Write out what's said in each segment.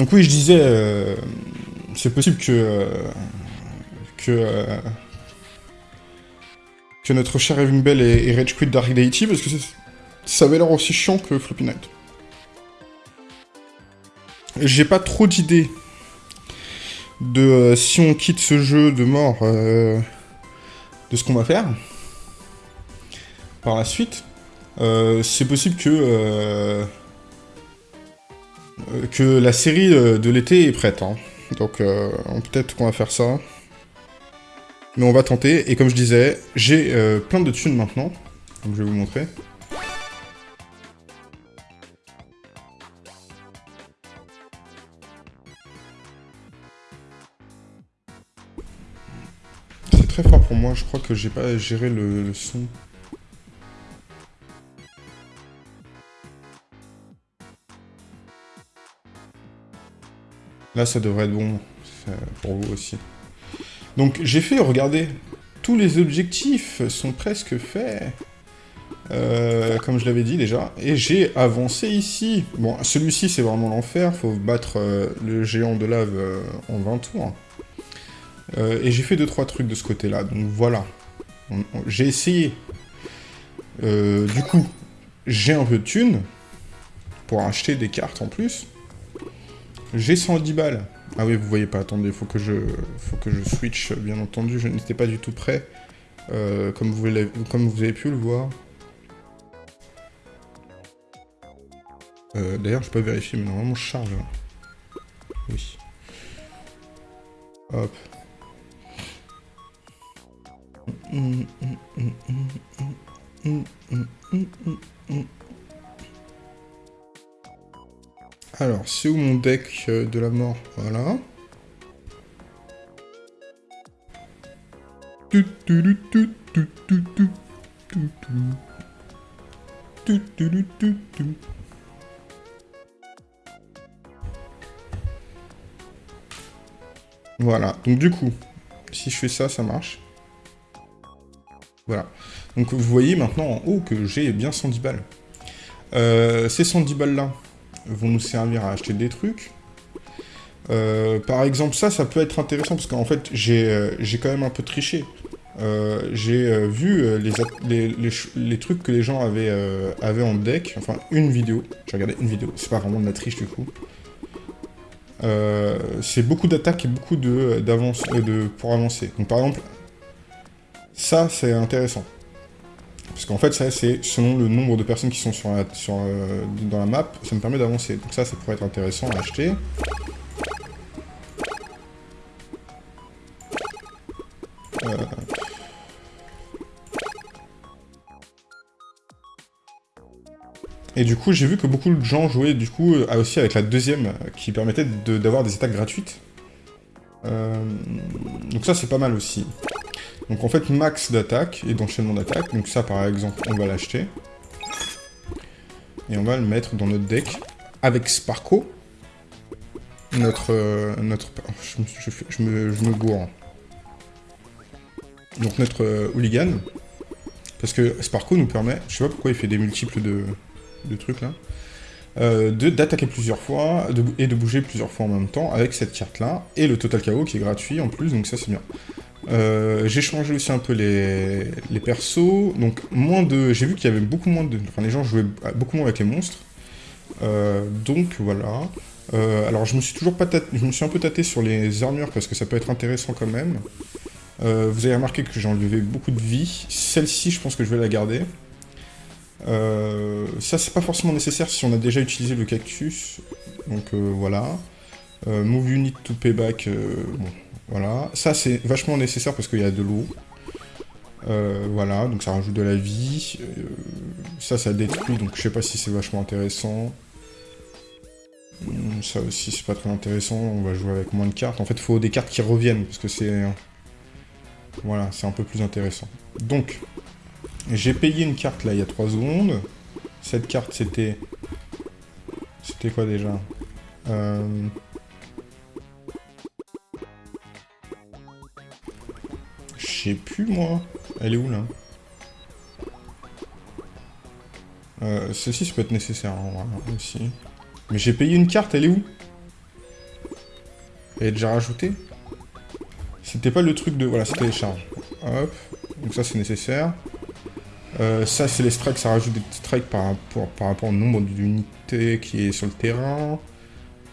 Donc oui, je disais, euh, c'est possible que... euh, que... euh, que notre cher Evan Bell ait, ait rage quit Dark Deity, parce que ça avait l'air aussi chiant que Floppy Knight. J'ai pas trop d'idées de euh, si on quitte ce jeu de mort, de ce qu'on va faire par la suite. C'est possible que que la série euh, de l'été est prête. hein. Donc euh, peut-être qu'on va faire ça. Mais on va tenter. Et comme je disais, j'ai euh, plein de thunes maintenant. Donc je vais vous montrer. C'est très fort pour moi. Je crois que j'ai pas géré le son. Là, ça devrait être bon c'est pour vous aussi. Donc, j'ai fait, regardez, tous les objectifs sont presque faits. Euh, comme je l'avais dit déjà. Et j'ai avancé ici. Bon, celui-ci, c'est vraiment l'enfer. Faut battre euh, le géant de lave euh, en 20 tours. Euh, et j'ai fait 2-3 trucs de ce côté-là. Donc voilà. J'ai essayé. Euh, du coup, j'ai un peu de thunes pour acheter des cartes en plus. J'ai 110 balles. Ah oui, vous voyez pas, attendez, faut que je, faut que je switch, bien entendu. Je n'étais pas du tout prêt, euh, comme, vous comme vous avez pu le voir. Euh, D'ailleurs, je peux vérifier, mais normalement, je charge. hein. Oui. Hop. Alors, c'est où mon deck euh, de la mort? Voilà. Voilà, donc du coup, si je fais ça, ça marche. Voilà. Donc vous voyez maintenant en haut que j'ai bien 110 balles. Euh, ces 110 balles là, vont nous servir à acheter des trucs. Euh, par exemple, ça, ça peut être intéressant parce qu'en fait, j'ai euh, quand même un peu triché. Euh, j'ai vu les, les, les trucs que les gens avaient, avaient en deck, enfin une vidéo, j'ai regardé une vidéo, c'est pas vraiment de la triche du coup. C'est beaucoup d'attaques et beaucoup de, d'avance, euh, de, pour avancer. Donc par exemple, ça c'est intéressant. Parce qu'en fait, ça c'est selon le nombre de personnes qui sont euh, dans la map, ça me permet d'avancer. Donc ça, ça pourrait être intéressant à acheter. Euh, Et du coup, j'ai vu que beaucoup de gens jouaient du coup euh, aussi avec la deuxième, qui permettait d'avoir des attaques gratuites. Donc ça, c'est pas mal aussi. Donc en fait, max d'attaque et d'enchaînement d'attaque. Donc ça, par exemple, on va l'acheter. Et on va le mettre dans notre deck avec Sparko. Notre... euh, oh, je, me- je me, gourre. Donc notre euh, hooligan. Parce que Sparko nous permet... Je sais pas pourquoi il fait des multiples de, de trucs là. Euh, d'attaquer plusieurs fois et de bouger plusieurs fois en même temps avec cette carte là. Et le Total KO qui est gratuit en plus, donc ça c'est bien. Euh, j'ai changé aussi un peu les, persos, donc moins de... J'ai vu qu'il y avait beaucoup moins de... Enfin les gens jouaient beaucoup moins avec les monstres. Euh, donc voilà. Euh, alors je me suis toujours pas je me suis un peu tâté sur les armures parce que ça peut être intéressant quand même. Vous avez remarqué que j'ai enlevé beaucoup de vie. Celle-ci, je pense que je vais la garder. Ça, c'est pas forcément nécessaire si on a déjà utilisé le cactus. Donc voilà. Move unit to payback. bon, voilà. Ça, c'est vachement nécessaire parce qu'il y a de l'eau. Euh, voilà, donc ça rajoute de la vie. Euh, ça, ça détruit, donc je sais pas si c'est vachement intéressant. Hum, Ça aussi, c'est pas très intéressant. On va jouer avec moins de cartes. En fait, il faut des cartes qui reviennent parce que c'est. Voilà, c'est un peu plus intéressant. Donc, j'ai payé une carte là il y a 3 secondes. Cette carte c'était... C'était quoi déjà? Euh... sais plus moi. Elle est où là euh, Celle-ci ça peut être nécessaire hein, voilà, aussi. Mais j'ai payé une carte, elle est où est déjà rajouté. C'était pas le truc de... Voilà, c'était les charges. Hop. Donc ça, c'est nécessaire. Euh, ça, c'est les strikes. Ça rajoute des strikes par rapport, par rapport au nombre d'unités qui est sur le terrain.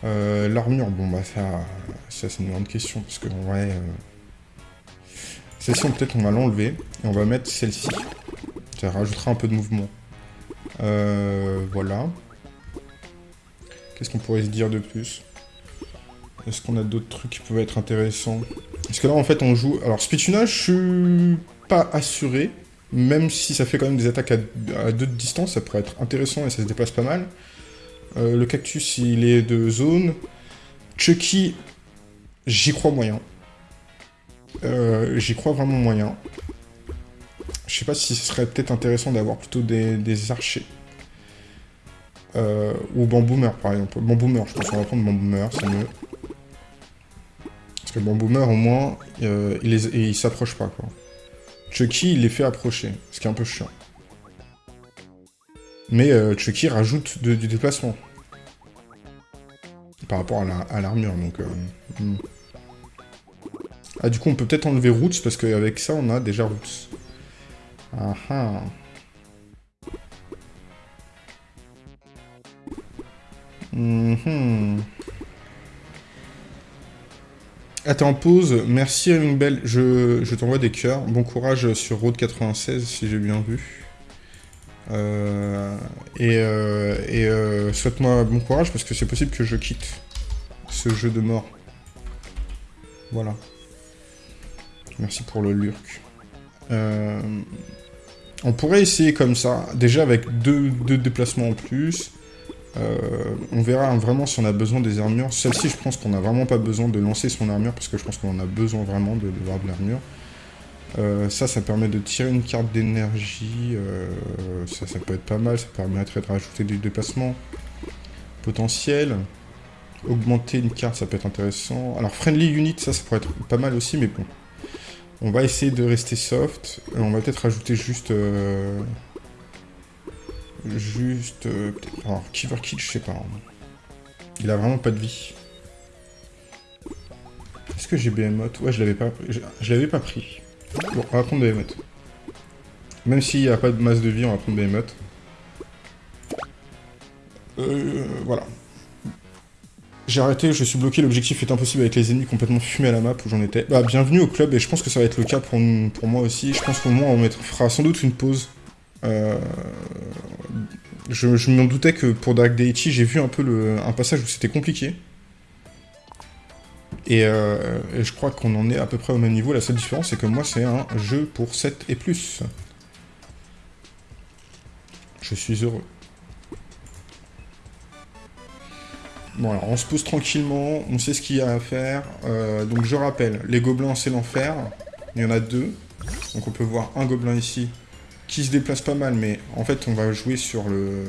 Euh, l'armure, bon, bah ça, ça c'est une grande question. Parce que, ouais... Euh, celle-ci, peut-être, on va l'enlever. Et on va mettre celle-ci. Ça rajoutera un peu de mouvement. voilà. Qu'est-ce qu'on pourrait se dire de plus? Est-ce qu'on a d'autres trucs qui peuvent être intéressants? Parce que là, en fait, on joue... Alors, speedtunage, je suis pas assuré. Même si ça fait quand même des attaques à, deux de distance, ça pourrait être intéressant et ça se déplace pas mal. Euh, le cactus, il est de zone. Chucky, j'y crois moyen. Euh, j'y crois vraiment moyen. Je sais pas si ce serait peut-être intéressant d'avoir plutôt des archers. Euh, ou Bamboomer, par exemple. Bamboomer, je pense qu'on va prendre Bamboomer, c'est mieux. Parce que Bamboomer, au moins, euh, il, il s'approche pas, quoi. Chucky, il les fait approcher, ce qui est un peu chiant. Mais Chucky rajoute du déplacement. Par rapport à l'armure, donc... Hmm. Ah, du coup, on peut peut-être enlever Roots, parce qu'avec ça, on a déjà Roots. Ah ah Mhm. En pause. Merci, Belle. Je, je t'envoie des cœurs. Bon courage sur Road 96, si j'ai bien vu. Euh, et, euh, et euh, souhaite-moi bon courage, parce que c'est possible que je quitte ce jeu de mort. Voilà. Merci pour le lurk. on pourrait essayer comme ça, déjà avec deux, deux déplacements en plus. Euh, on verra vraiment si on a besoin des armures. Celle-ci, je pense qu'on n'a vraiment pas besoin de lancer son armure, parce que je pense qu'on a besoin vraiment de, voir de l'armure. Euh, ça, ça permet de tirer une carte d'énergie. Euh, ça, ça peut être pas mal. Ça permettrait de rajouter du déplacement potentiel. Augmenter une carte, ça peut être intéressant. Alors, Friendly Unit, ça, ça pourrait être pas mal aussi, mais bon. On va essayer de rester soft. On va peut-être rajouter juste... Juste... Euh, alors, Kiver Kill, je sais pas. Il a vraiment pas de vie. Est-ce que j'ai Behemoth Ouais, je l'avais pas, je, l'avais pas pris. Bon, on va prendre Behemoth. Même s'il n'y a pas de masse de vie, on va prendre Behemoth. Euh, voilà. J'ai arrêté, je suis bloqué, l'objectif est impossible avec les ennemis complètement fumés à la map où j'en étais. Bah, bienvenue au club, et je pense que ça va être le cas pour, pour moi aussi. Je pense qu'au moins on fera sans doute une pause euh, je, m'en doutais que pour Dark Deity, j'ai vu un peu le, un passage où c'était compliqué. Euh, et, je crois qu'on en est à peu près au même niveau. La seule différence, c'est que moi, c'est un jeu pour 7 et plus. Je suis heureux. Bon, alors, on se pose tranquillement, on sait ce qu'il y a à faire. Euh, donc, je rappelle, les gobelins, c'est l'enfer. Il y en a deux. Donc, on peut voir un gobelin ici, qui se déplace pas mal, mais en fait, on va jouer sur le...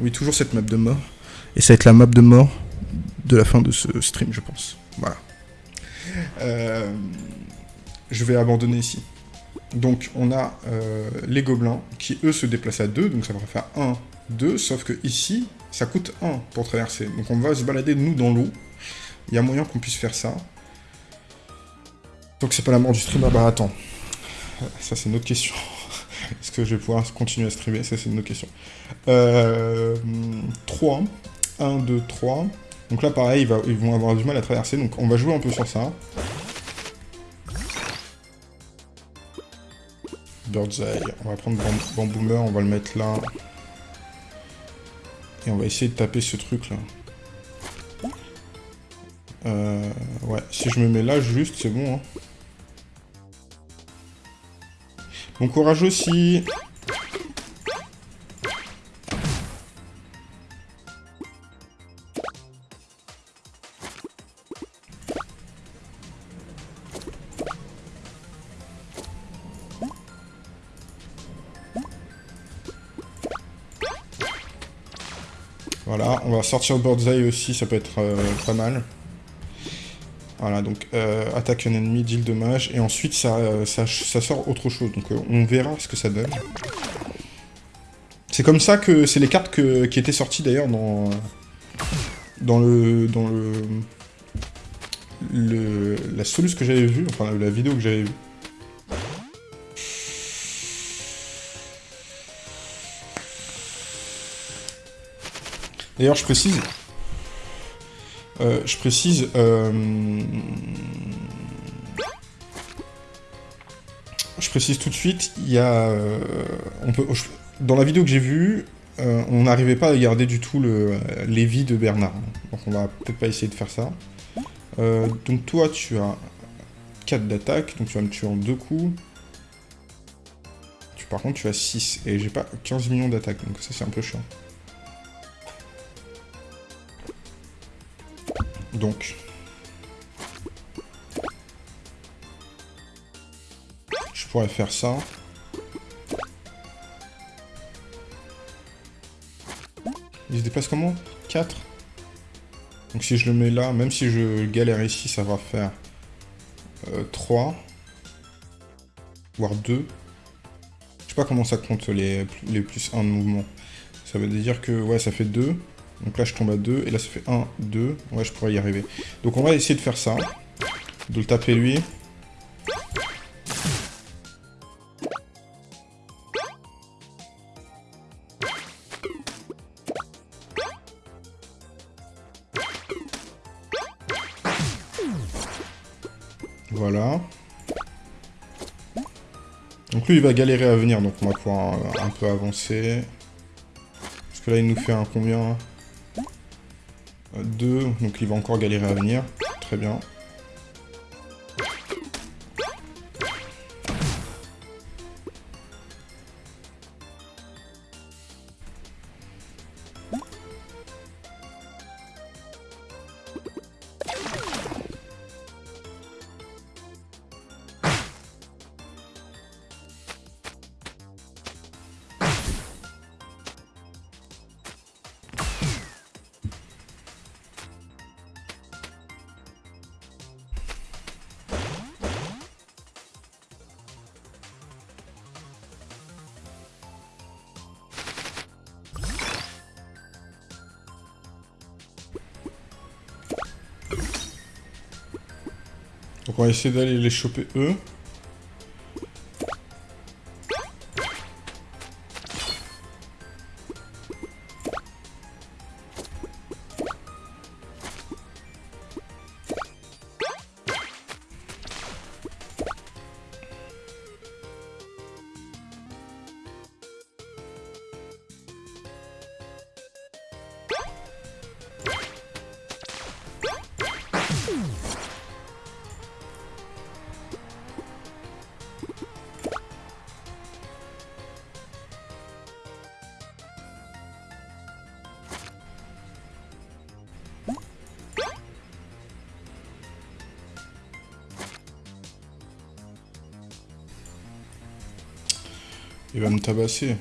Oui, toujours cette map de mort. Et ça va être la map de mort de la fin de ce stream, je pense. Voilà. Euh, je vais abandonner ici. Donc, on a euh, les gobelins qui, eux, se déplacent à 2, donc ça va faire 1, 2, sauf que ici, ça coûte 1 pour traverser. Donc, on va se balader, nous, dans l'eau. Il y a moyen qu'on puisse faire ça. Donc, c'est pas la mort du stream. Ah bah, attends. Ça, c'est une autre question. Est-ce que je vais pouvoir continuer à streamer? Ça, c'est une autre question. 3. 1, 2, 3. Donc là, pareil, ils, vont avoir du mal à traverser. Donc on va jouer un peu sur ça. Bird's Eye. On va prendre Bamboomer, on va le mettre là. Et on va essayer de taper ce truc là. Euh, ouais, si je me mets là juste, c'est bon. Hein. Bon courage aussi sortir le bird's eye aussi, ça peut être euh, pas mal. Voilà, donc euh, attaque un ennemi, deal dommage, et ensuite ça, euh, ça, sort autre chose, donc euh, on verra ce que ça donne. C'est comme ça que c'est les cartes qui étaient sorties d'ailleurs dans, dans le... dans le... le, la solution que j'avais vue, enfin la vidéo que j'avais vue. D'ailleurs, je précise... Euh, je précise... Euh, je précise tout de suite, il y a... Euh, on peut, dans la vidéo que j'ai vue, on n'arrivait pas à garder du tout le, les vies de Bernard. Donc on va peut-être pas essayer de faire ça. Donc toi, tu as 4 d'attaque, donc tu vas me tuer en 2 coups. Tu, par contre, tu as 6, et j'ai pas 15 millions d'attaque, donc ça c'est un peu chiant. Donc... Je pourrais faire ça. Il se déplace comment? 4 Donc si je le mets là, même si je galère ici, ça va faire 3. Euh, voire 2. Je sais pas comment ça compte les, les plus 1 de mouvement. Ça veut dire que ouais, ça fait 2. Donc là, je tombe à 2. Et là, ça fait 1, 2. Ouais, je pourrais y arriver. Donc on va essayer de faire ça. De le taper lui. Voilà. Donc lui, il va galérer à venir, donc on va pouvoir un, peu avancer. Parce que là, il nous fait un combien? 2, donc il va encore galérer à venir. Très bien. Va essayer d'aller les choper eux. Il va me tabasser.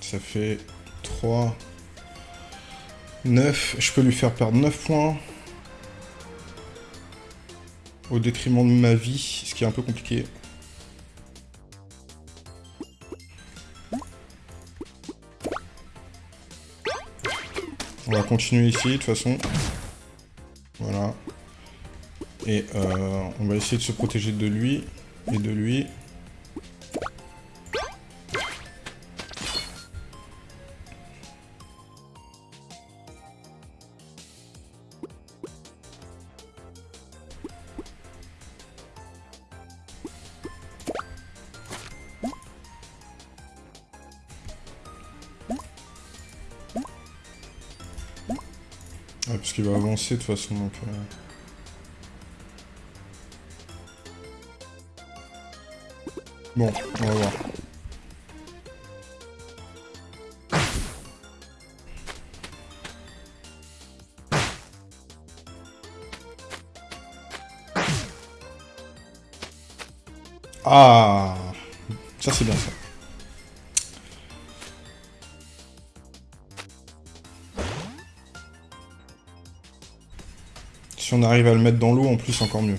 Ça fait 3, 9. Je peux lui faire perdre 9 points. Au détriment de ma vie, ce qui est un peu compliqué. Continuer ici, de toute façon. Voilà. Et euh, on va essayer de se protéger de lui et de lui. Avancer de toute façon, donc... Euh. Bon, on va voir. Ah Ça c'est bien ça. On arrive à le mettre dans l'eau, en plus, encore mieux.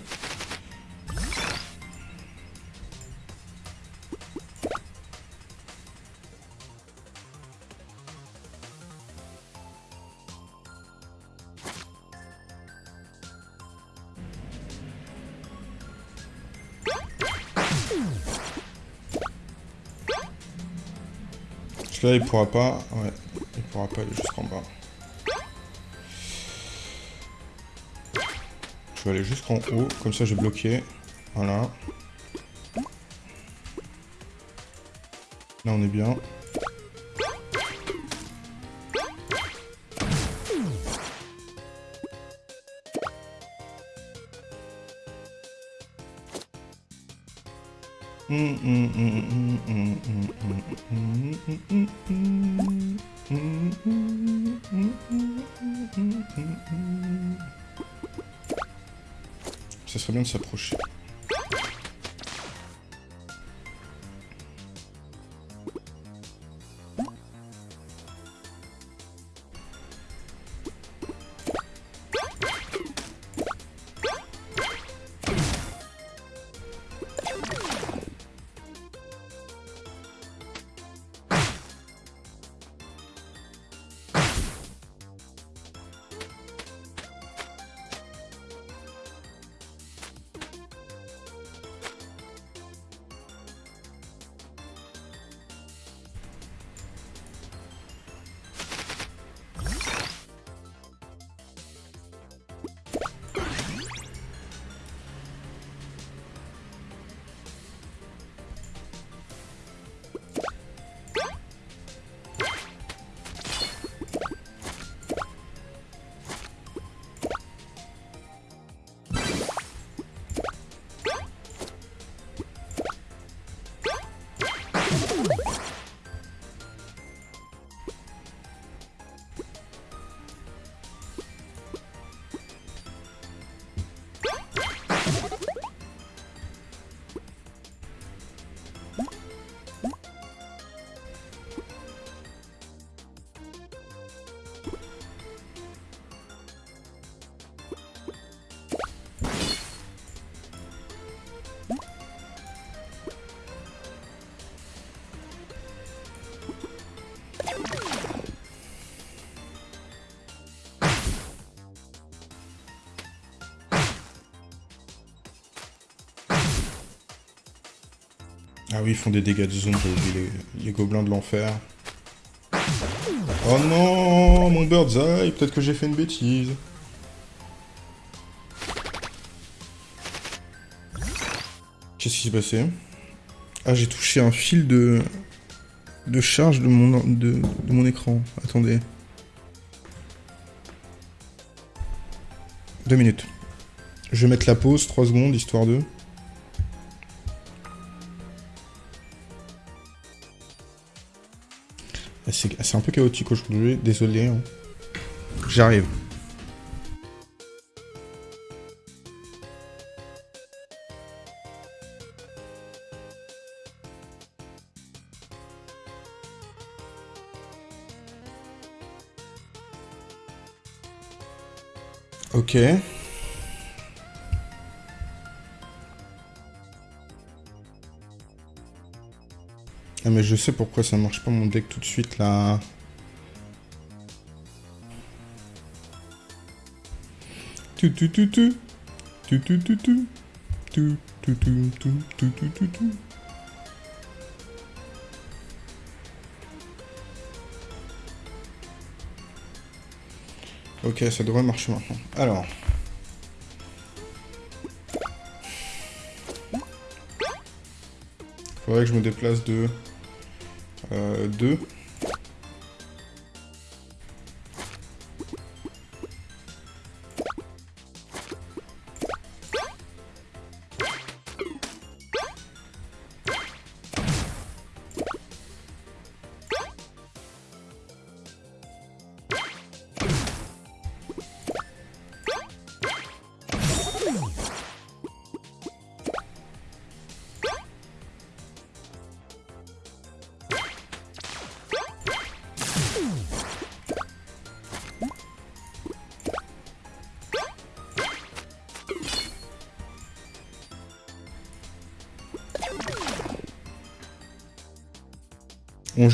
Là, il pourra pas... Ouais, il pourra pas aller jusqu'en bas. Vais aller jusqu'en haut, comme ça j'ai bloqué. Voilà. Là, on est bien. S'approcher. Ah oui, ils font des dégâts de zone, j'ai les, gobelins de l'enfer. Oh non, mon bird's eye, peut-être que j'ai fait une bêtise. Qu'est-ce qui s'est passé? Ah, j'ai touché un fil de de charge de mon de, de mon écran. Attendez. Deux minutes. Je vais mettre la pause, 3 secondes, histoire de... C'est un peu chaotique aujourd'hui, désolé. Hein. J'arrive. Ok. Je sais pourquoi ça marche pas mon deck tout de suite là. Tu tu tu tu. Tu tu tu tu. Tu tu tu tu. Ok, ça devrait marcher maintenant. Alors. Faudrait que je me déplace de... Euh, 2.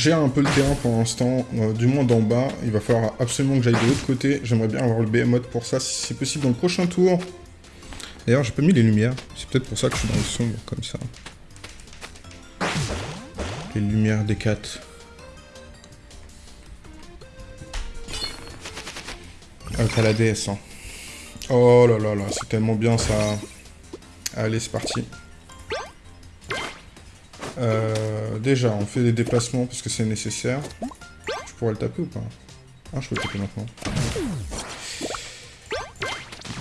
Gère un peu le terrain pour l'instant, euh, du moins d'en bas. Il va falloir absolument que j'aille de l'autre côté. J'aimerais bien avoir le behemoth pour ça, si c'est possible dans le prochain tour. D'ailleurs, j'ai pas mis les lumières. C'est peut-être pour ça que je suis dans le sombre, comme ça. Les lumières des 4. Ah, t'as la DS, hein. Oh là là là, c'est tellement bien, ça. Allez, c'est parti. Euh, déjà, on fait des déplacements parce que c'est nécessaire. Je pourrais le taper ou pas Ah, je peux le taper maintenant.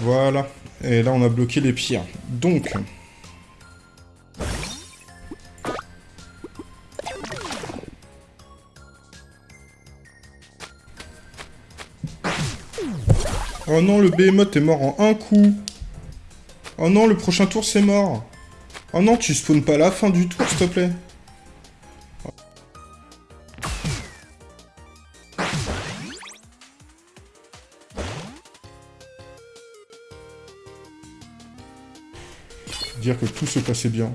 Voilà. Et là, on a bloqué les pires. Donc... Oh non, le behemoth est mort en un coup. Oh non, le prochain tour, c'est mort. Oh non, tu spawns pas la fin du tour, s'il te plaît. Passait bien.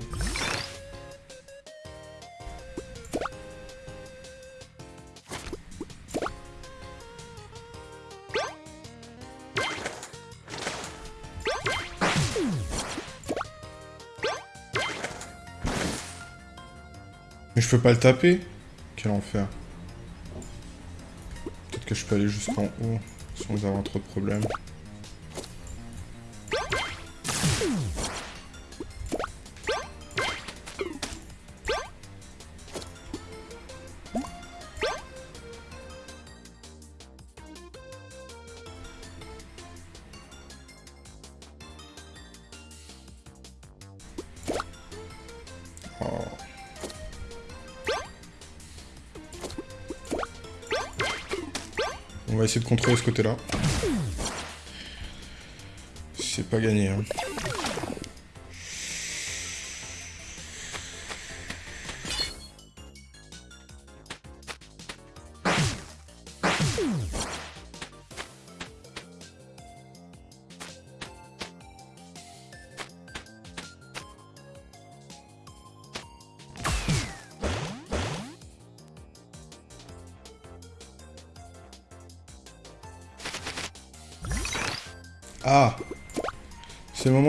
Mais je peux pas le taper Quel enfer. Peut-être que je peux aller jusqu'en haut sans avoir trop de problèmes. On va essayer de contrôler ce côté-là. C'est pas gagné. Hein.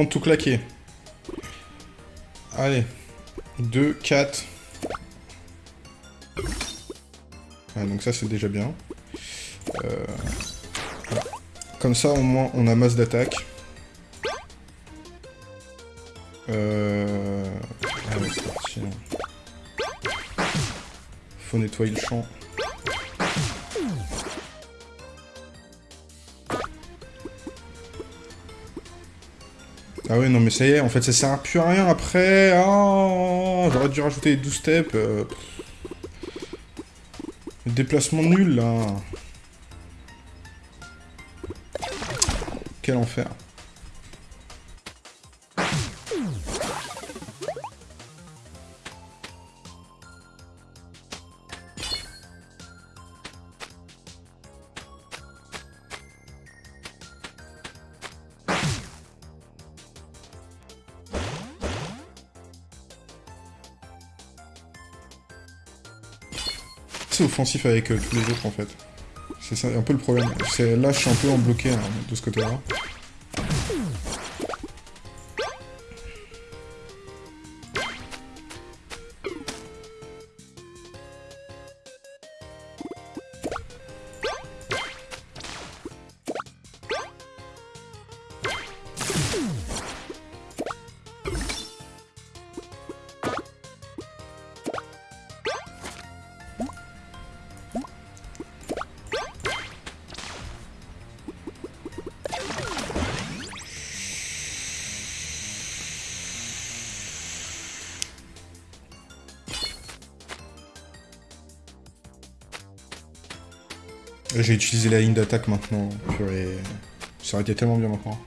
Tout claquer. Allez. 2, 4. Ah, donc ça, c'est déjà bien. Euh. Comme ça, au moins, on a masse d'attaque. Euh... Allez, c'est parti. Faut nettoyer le champ. Ah oui, non, mais ça y est, en fait, ça sert plus à rien après. Oh, J'aurais dû rajouter 12 steps. Euh... Déplacement nul, là. Quel enfer. Avec euh, tous les autres en fait. C'est un peu le problème. Là, je suis un peu en bloqué hein, de ce côté-là. La ligne d'attaque maintenant. Purée. Ça aurait été tellement bien maintenant.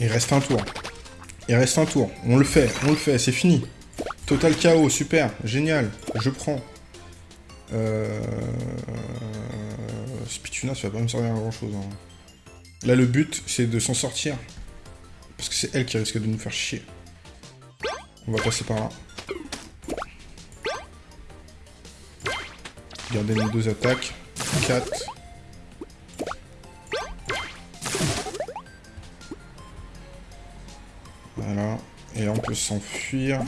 Il reste un tour. Il reste un tour. On le fait, on le fait, c'est fini. Total chaos, super, génial. Je prends. Euh... Spituna, ça va pas me servir à grand chose. Hein. Là, le but, c'est de s'en sortir. Parce que c'est elle qui risque de nous faire chier. On va passer par là. Garder nos deux attaques. 4. Voilà. Et là, on peut s'enfuir.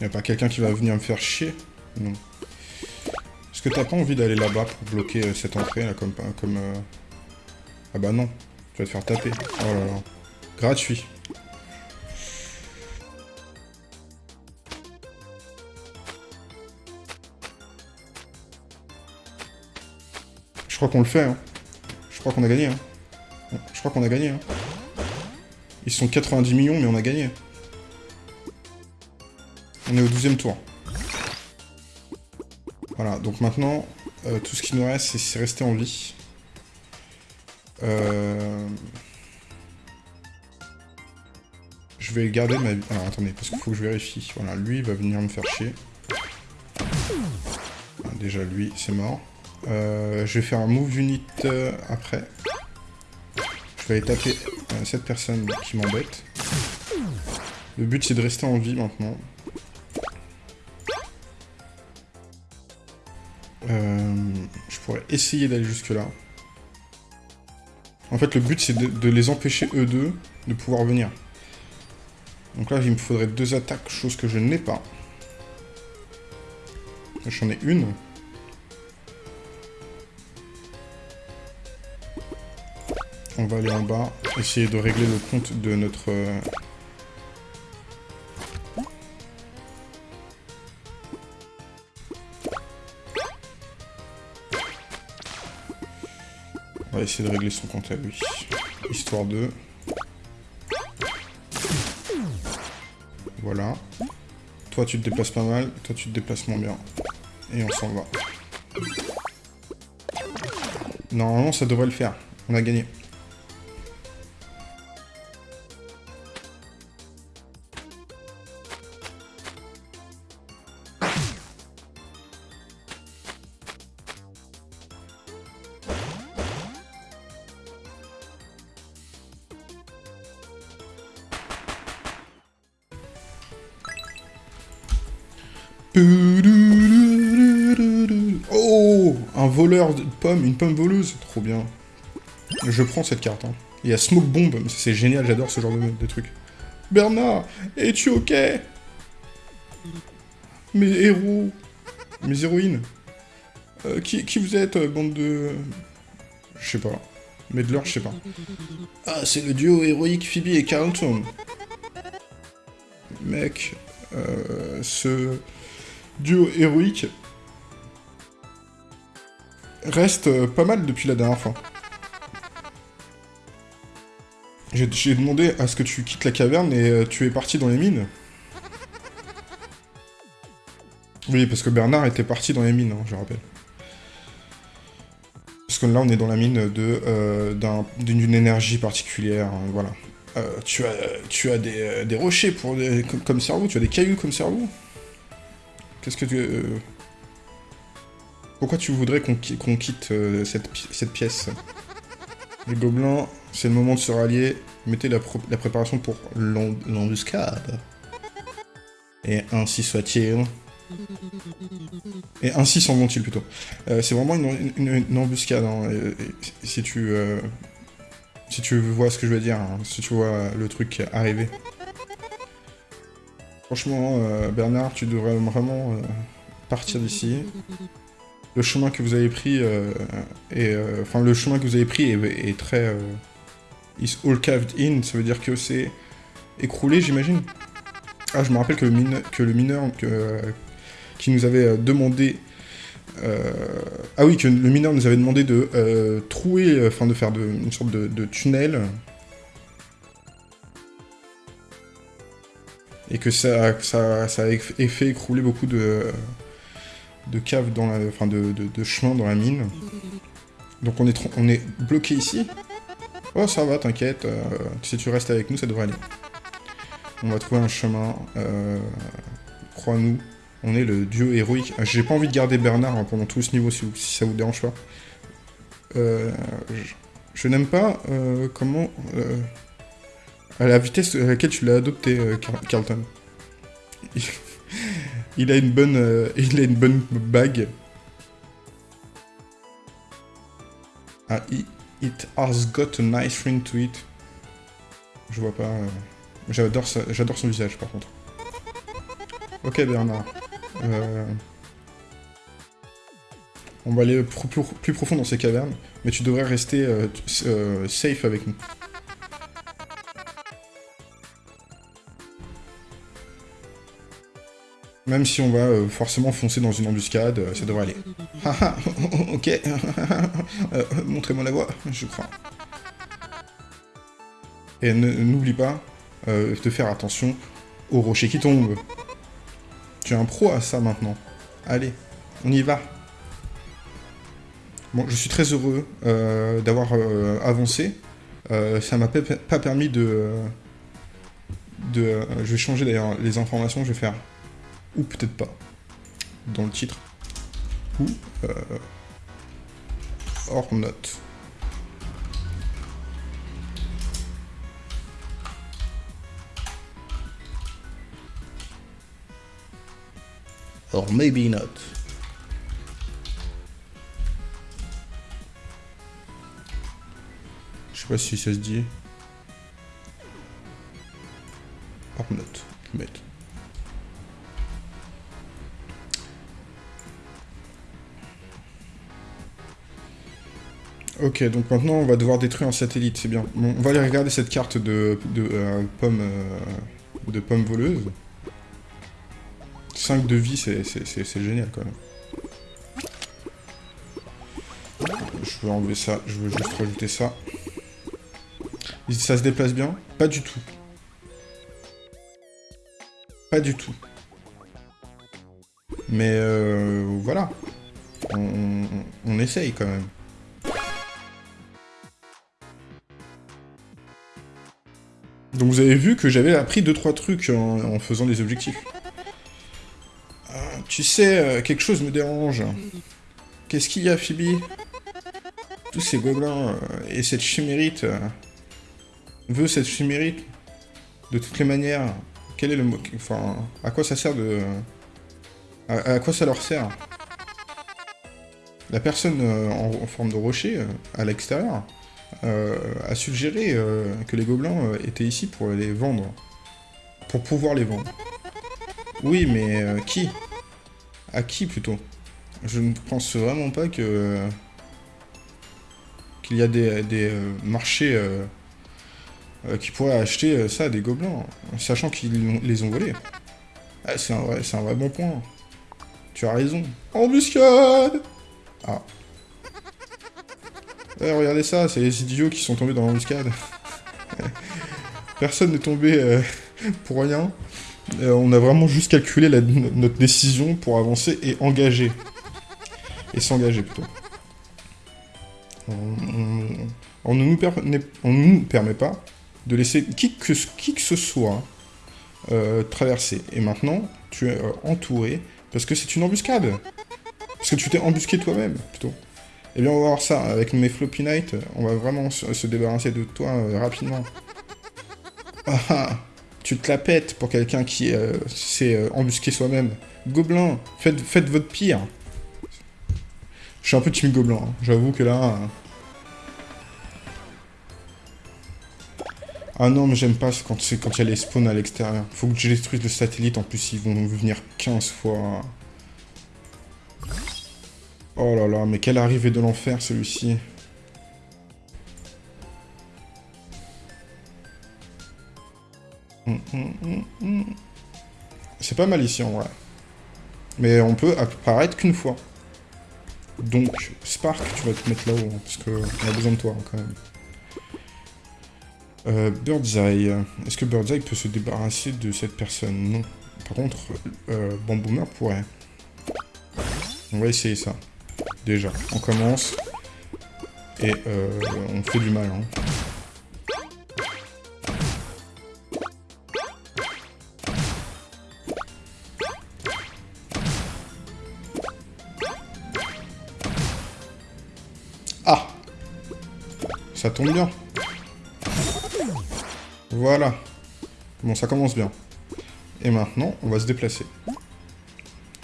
Y'a pas quelqu'un qui va venir me faire chier? Non. Est-ce que t'as pas envie d'aller là-bas pour bloquer euh, cette entrée, là, comme... comme euh, Ah bah non. Tu vas te faire taper. Oh là là. Gratuit. Je crois qu'on le fait, hein. Je crois qu'on a gagné, hein. Je crois qu'on a gagné, hein. Ils sont 90 millions, mais on a gagné. On est au 12 tour. Voilà, donc maintenant, euh, tout ce qui nous reste, c'est rester en vie. Euh... Je vais garder ma. Alors attendez, parce qu'il faut que je vérifie. Voilà, lui il va venir me faire chier. déjà lui, c'est mort. Euh, je vais faire un move unit euh, après. Je vais aller taper cette personne qui m'embête. Le but c'est de rester en vie maintenant. je pourrais essayer d'aller jusque là. En fait, le but, c'est de, les empêcher, eux deux, de pouvoir venir. Donc là, il me faudrait deux attaques, chose que je n'ai pas. J'en ai une. On va aller en bas, essayer de régler le compte de notre... va essayer de régler son compte à lui. Histoire de... Voilà. Toi, tu te déplaces pas mal. Toi, tu te déplaces moins bien. Et on s'en va. Normalement, ça devrait le faire. On a gagné. Je prends cette carte. Hein. Il y a Smoke Bomb, c'est génial, j'adore ce genre de, de truc. Bernard, es-tu ok? Mes héros, mes héroïnes. Euh, qui, vous êtes, euh, bande de... Je sais pas. Medler, je sais pas. Ah, c'est le duo héroïque Phoebe et Carlton. Mec, euh, ce duo héroïque reste pas mal depuis la dernière fois. J'ai demandé à ce que tu quittes la caverne et euh, tu es parti dans les mines. Oui, parce que Bernard était parti dans les mines, hein, je rappelle. Parce que là, on est dans la mine de euh, d'une énergie particulière, hein, voilà. tu as, tu as des, rochers pour comme cerveau, tu as des cailloux comme cerveau Qu'est-ce que tu... Euh, pourquoi tu voudrais qu'on quitte euh, cette, pièce? Les gobelins, c'est le moment de se rallier. Mettez la, préparation pour l'embuscade. Et ainsi soit-il. Et ainsi s'en vont-ils plutôt. Euh, c'est vraiment une, embuscade, hein, si tu... si tu vois ce que je veux dire, hein, si tu vois le truc arriver. Franchement, euh, Bernard, tu devrais vraiment euh, partir d'ici. Le chemin que vous avez pris euh, est, enfin le chemin que vous avez pris est, très is all caved in, ça veut dire que c'est écroulé, j'imagine. Ah, je me rappelle que le, que le mineur qui nous avait demandé ah oui, que le mineur nous avait demandé de trouer, enfin de faire de, une sorte de tunnel et que ça, ça, a fait écrouler beaucoup de, caves dans la, enfin de, de, chemins dans la mine. Donc on est, on est bloqué ici. Oh ça va, t'inquiète, euh, si tu restes avec nous, ça devrait aller. On va trouver un chemin, euh, crois-nous. On est le dieu héroïque. Ah, J'ai pas envie de garder Bernard hein, pendant tout ce niveau, si, ça vous dérange pas. Euh, je n'aime pas comment... à la vitesse à laquelle tu l'as adopté, Car- Carlton. Il, il a une bonne... il a une bonne bague. Ah, i- it has got a nice ring to it. Je vois pas... euh, J'adore son visage, par contre. Ok, Bernard. Euh, On va aller plus, profond dans ces cavernes, mais tu devrais rester euh, safe avec nous. Même si on va euh, forcément foncer dans une embuscade, euh, ça devrait aller. Haha, ok. Euh, Montrez-moi la voie, je crois. Et n'oublie pas de faire attention aux rochers qui tombent. Tu es un pro à ça maintenant. Allez, on y va. Bon, je suis très heureux d'avoir avancé. Ça m'a pas permis de... de je vais changer d'ailleurs les informations, je vais faire... Ou peut-être pas. Dans le titre. Ou... Euh, or not. Or maybe not. Je sais pas si ça se dit. Or not. Je vais mettre. Ok, donc maintenant on va devoir détruire un satellite, c'est bien. On va aller regarder cette carte de, euh, pommes euh, de pommes voleuses. 5 de vie, c'est génial quand même. Je veux enlever ça, je veux juste rajouter ça. Ça se déplace bien? Pas du tout. Pas du tout. Mais euh, voilà. On essaye quand même. Donc vous avez vu que j'avais appris 2-3 trucs en, faisant des objectifs. Ah, tu sais, euh, quelque chose me dérange. Qu'est-ce qu'il y a, Phoebe? Tous ces gobelins euh, et cette chimérite euh, veut cette chimérite? De toutes les manières. Quel est le mot Enfin, à quoi ça sert de... À, quoi ça leur sert? La personne en, forme de rocher, à l'extérieur, a suggéré euh, que les gobelins euh, étaient ici pour les vendre. Pour pouvoir les vendre. Oui, mais euh, qui? À qui plutôt? Je ne pense vraiment pas que qu'il y a des, euh, marchés euh, euh, qui pourraient acheter euh, ça à des gobelins, sachant qu'ils les ont volés. Ah, c'est un, vrai- un vrai bon point. Tu as raison. Embuscade Ah. Eh, regardez ça, c'est les idiots qui sont tombés dans l'embuscade. Personne n'est tombé euh, pour rien. Euh, on a vraiment juste calculé notre décision pour avancer et engager. Et s'engager plutôt. On, ne nous permet pas de laisser qui que, ce soit euh, traverser. Et maintenant, tu es entouré parce que c'est une embuscade. Parce que tu t'es embusqué toi-même, plutôt. Eh bien, on va voir ça. Avec mes Floppy Night, on va vraiment se, se débarrasser de toi euh, rapidement. Ah ah Tu te la pètes pour quelqu'un qui euh, s'est euh, embusqué soi-même. Gobelin, faites, faites votre pire. Je suis un peu team Gobelin, hein. j'avoue que là... euh, Ah non, mais j'aime pas quand il y a les spawns à l'extérieur. Faut que je détruise le satellite, en plus ils vont venir 15 fois. Oh là là, mais quelle arrivée de l'enfer celui-ci. Hum, hum, hum. C'est pas mal ici en vrai. Mais on peut apparaître qu'une fois. Donc, Spark, tu vas te mettre là-haut, hein, parce qu'on a besoin de toi hein, quand même. Euh, Birdseye. Est-ce que Birdseye peut se débarrasser de cette personne? Non. Par contre, euh, Bamboomer pourrait. On va essayer ça. Déjà, on commence. Et euh, on fait du mal. Hein. Ah Ça tombe bien. Voilà. Bon, ça commence bien. Et maintenant, on va se déplacer.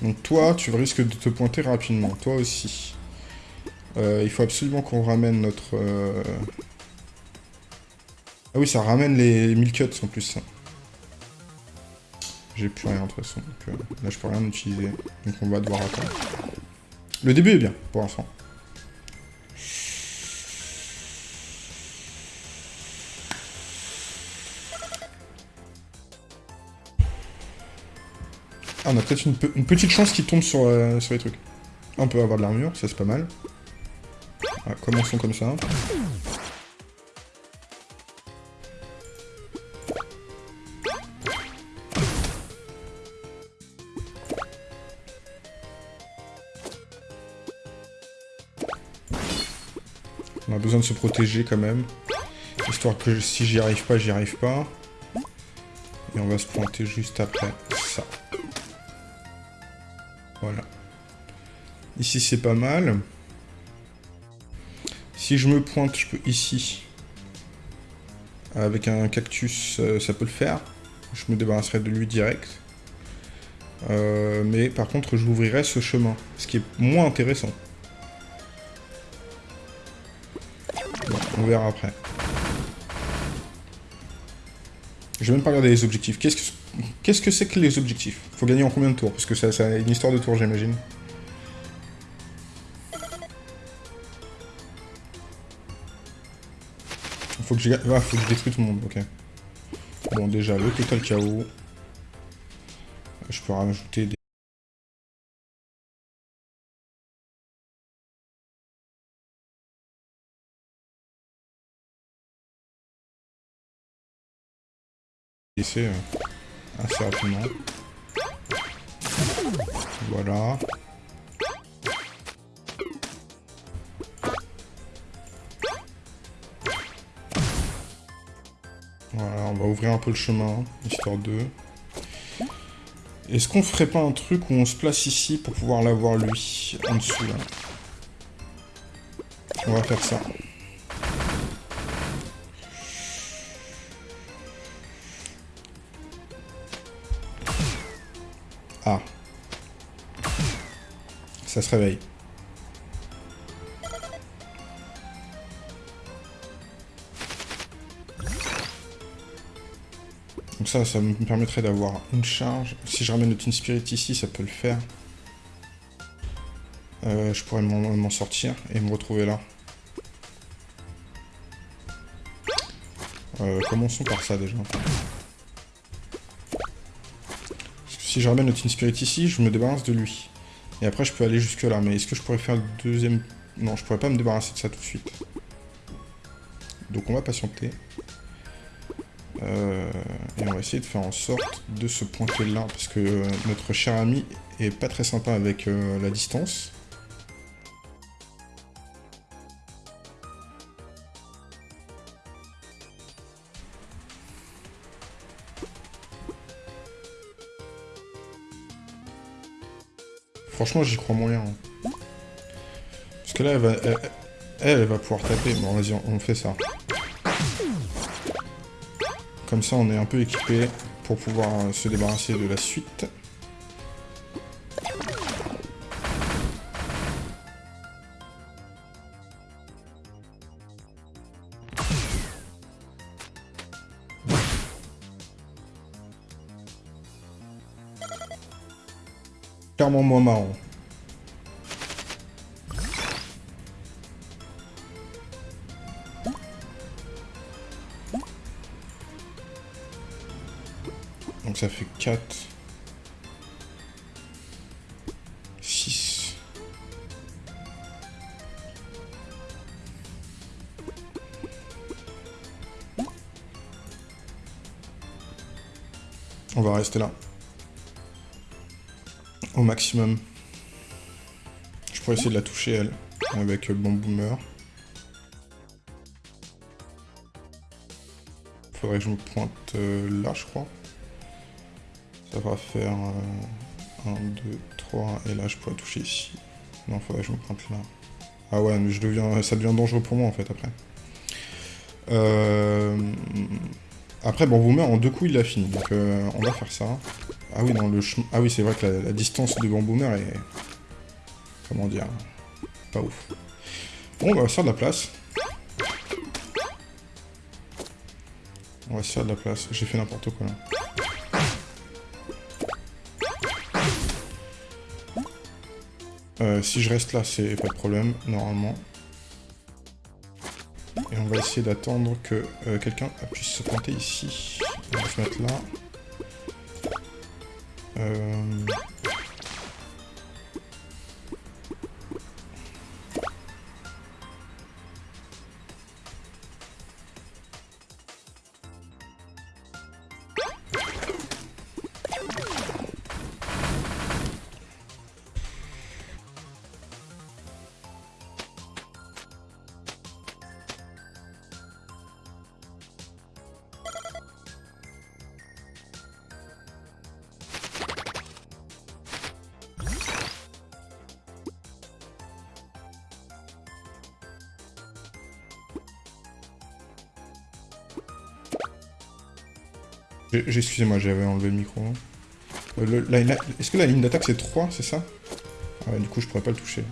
Donc toi, tu risques de te pointer rapidement. Toi aussi. Euh, il faut absolument qu'on ramène notre... Euh, ah oui, ça ramène les 1000 cuts en plus. J'ai plus rien de toute façon. Donc, euh, là, je peux rien utiliser. Donc on va devoir attendre. Le début est bien, pour l'instant. Ah, on a peut-être une, petite chance qui tombe sur, euh, sur les trucs. On peut avoir de l'armure, ça c'est pas mal. Ah, commençons comme ça. On a besoin de se protéger quand même. Histoire que si j'y arrive pas, j'y arrive pas. Et on va se pointer juste après C'est pas mal. Si je me pointe, je peux ici. Avec un cactus, euh, ça peut le faire. Je me débarrasserai de lui direct. Euh, mais par contre, j'ouvrirai ce chemin. Ce qui est moins intéressant. on verra après. Je vais même pas regarder les objectifs. Qu'est-ce que Qu'est-ce que c'est que les objectifs? Faut gagner en combien de tours? Parce que ça, ça a une histoire de tours, j'imagine. Je... Ah, faut que je détruise tout le monde, ok. Bon, déjà, le total chaos. Je peux rajouter des... Ici, assez rapidement. Voilà. Voilà, on va ouvrir un peu le chemin, histoire de... Est-ce qu'on ferait pas un truc où on se place ici pour pouvoir l'avoir lui, en dessous, On va faire ça. Ah. Ça se réveille. Donc ça, ça me permettrait d'avoir une charge. Si je ramène le Teen Spirit ici, ça peut le faire. Euh, je pourrais m'en sortir et me retrouver là. Euh, commençons par ça déjà. Si je ramène le Teen Spirit ici, je me débarrasse de lui. Et après, je peux aller jusque là. Mais est-ce que je pourrais faire le deuxième... Non, je pourrais pas me débarrasser de ça tout de suite. Donc on va patienter. Euh, et on va essayer de faire en sorte de se pointer là. Parce que euh, notre cher ami est pas très sympa avec euh, la distance. Franchement, j'y crois moyen. Hein. Parce que là, elle va, elle, va pouvoir taper. Bon, vas-y, on, fait ça. Comme ça, on est un peu équipé pour pouvoir euh, se débarrasser de la suite. clairement moins marrant. Ça fait 4... 6... On va rester là au maximum. Je pourrais essayer de la toucher, elle, avec le bon boomer. Faudrait que je me pointe euh, là, je crois. Ça va faire 1, 2, 3, et là je pourrais toucher ici. Non, faudrait que je me pointe là. Ah ouais, je deviens, ça devient dangereux pour moi en fait après. Euh, Après, bon, Boomer, en deux coups, il l'a fini. Donc, euh, on va faire ça. Ah oui, non, le. Ah oui, c'est vrai que la, distance de Boomer est... Comment dire Pas ouf. Bon, on va faire de la place. On va se faire de la place. J'ai fait n'importe quoi, là. Euh, si je reste là, c'est pas de problème, normalement. Et on va essayer d'attendre que euh, quelqu'un puisse se planter ici. On va se mettre là. Euh... Excusez-moi, j'avais enlevé le micro. Euh, est-ce que la ligne d'attaque c'est 3, c'est ça? Ah ouais, du coup je pourrais pas le toucher.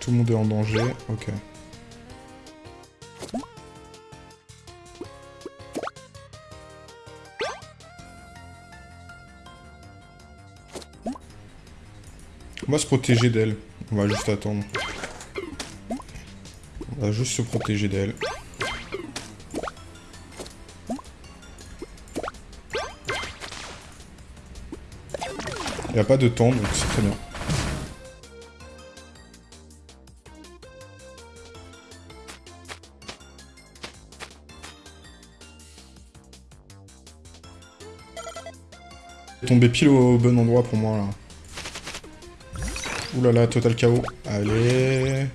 Tout le monde est en danger, ok. On va se protéger d'elle. On va juste attendre. On va juste se protéger d'elle. Il n'y a pas de temps, donc c'est très bien. Tombé pile au bon endroit pour moi là. Ouh là là, total KO. Allez.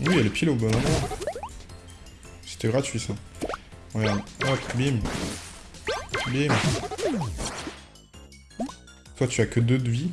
Oui, elle est pile au bon. C'était gratuit ça. Regarde. Hop, bim. Bim. Toi, tu as que deux de vie.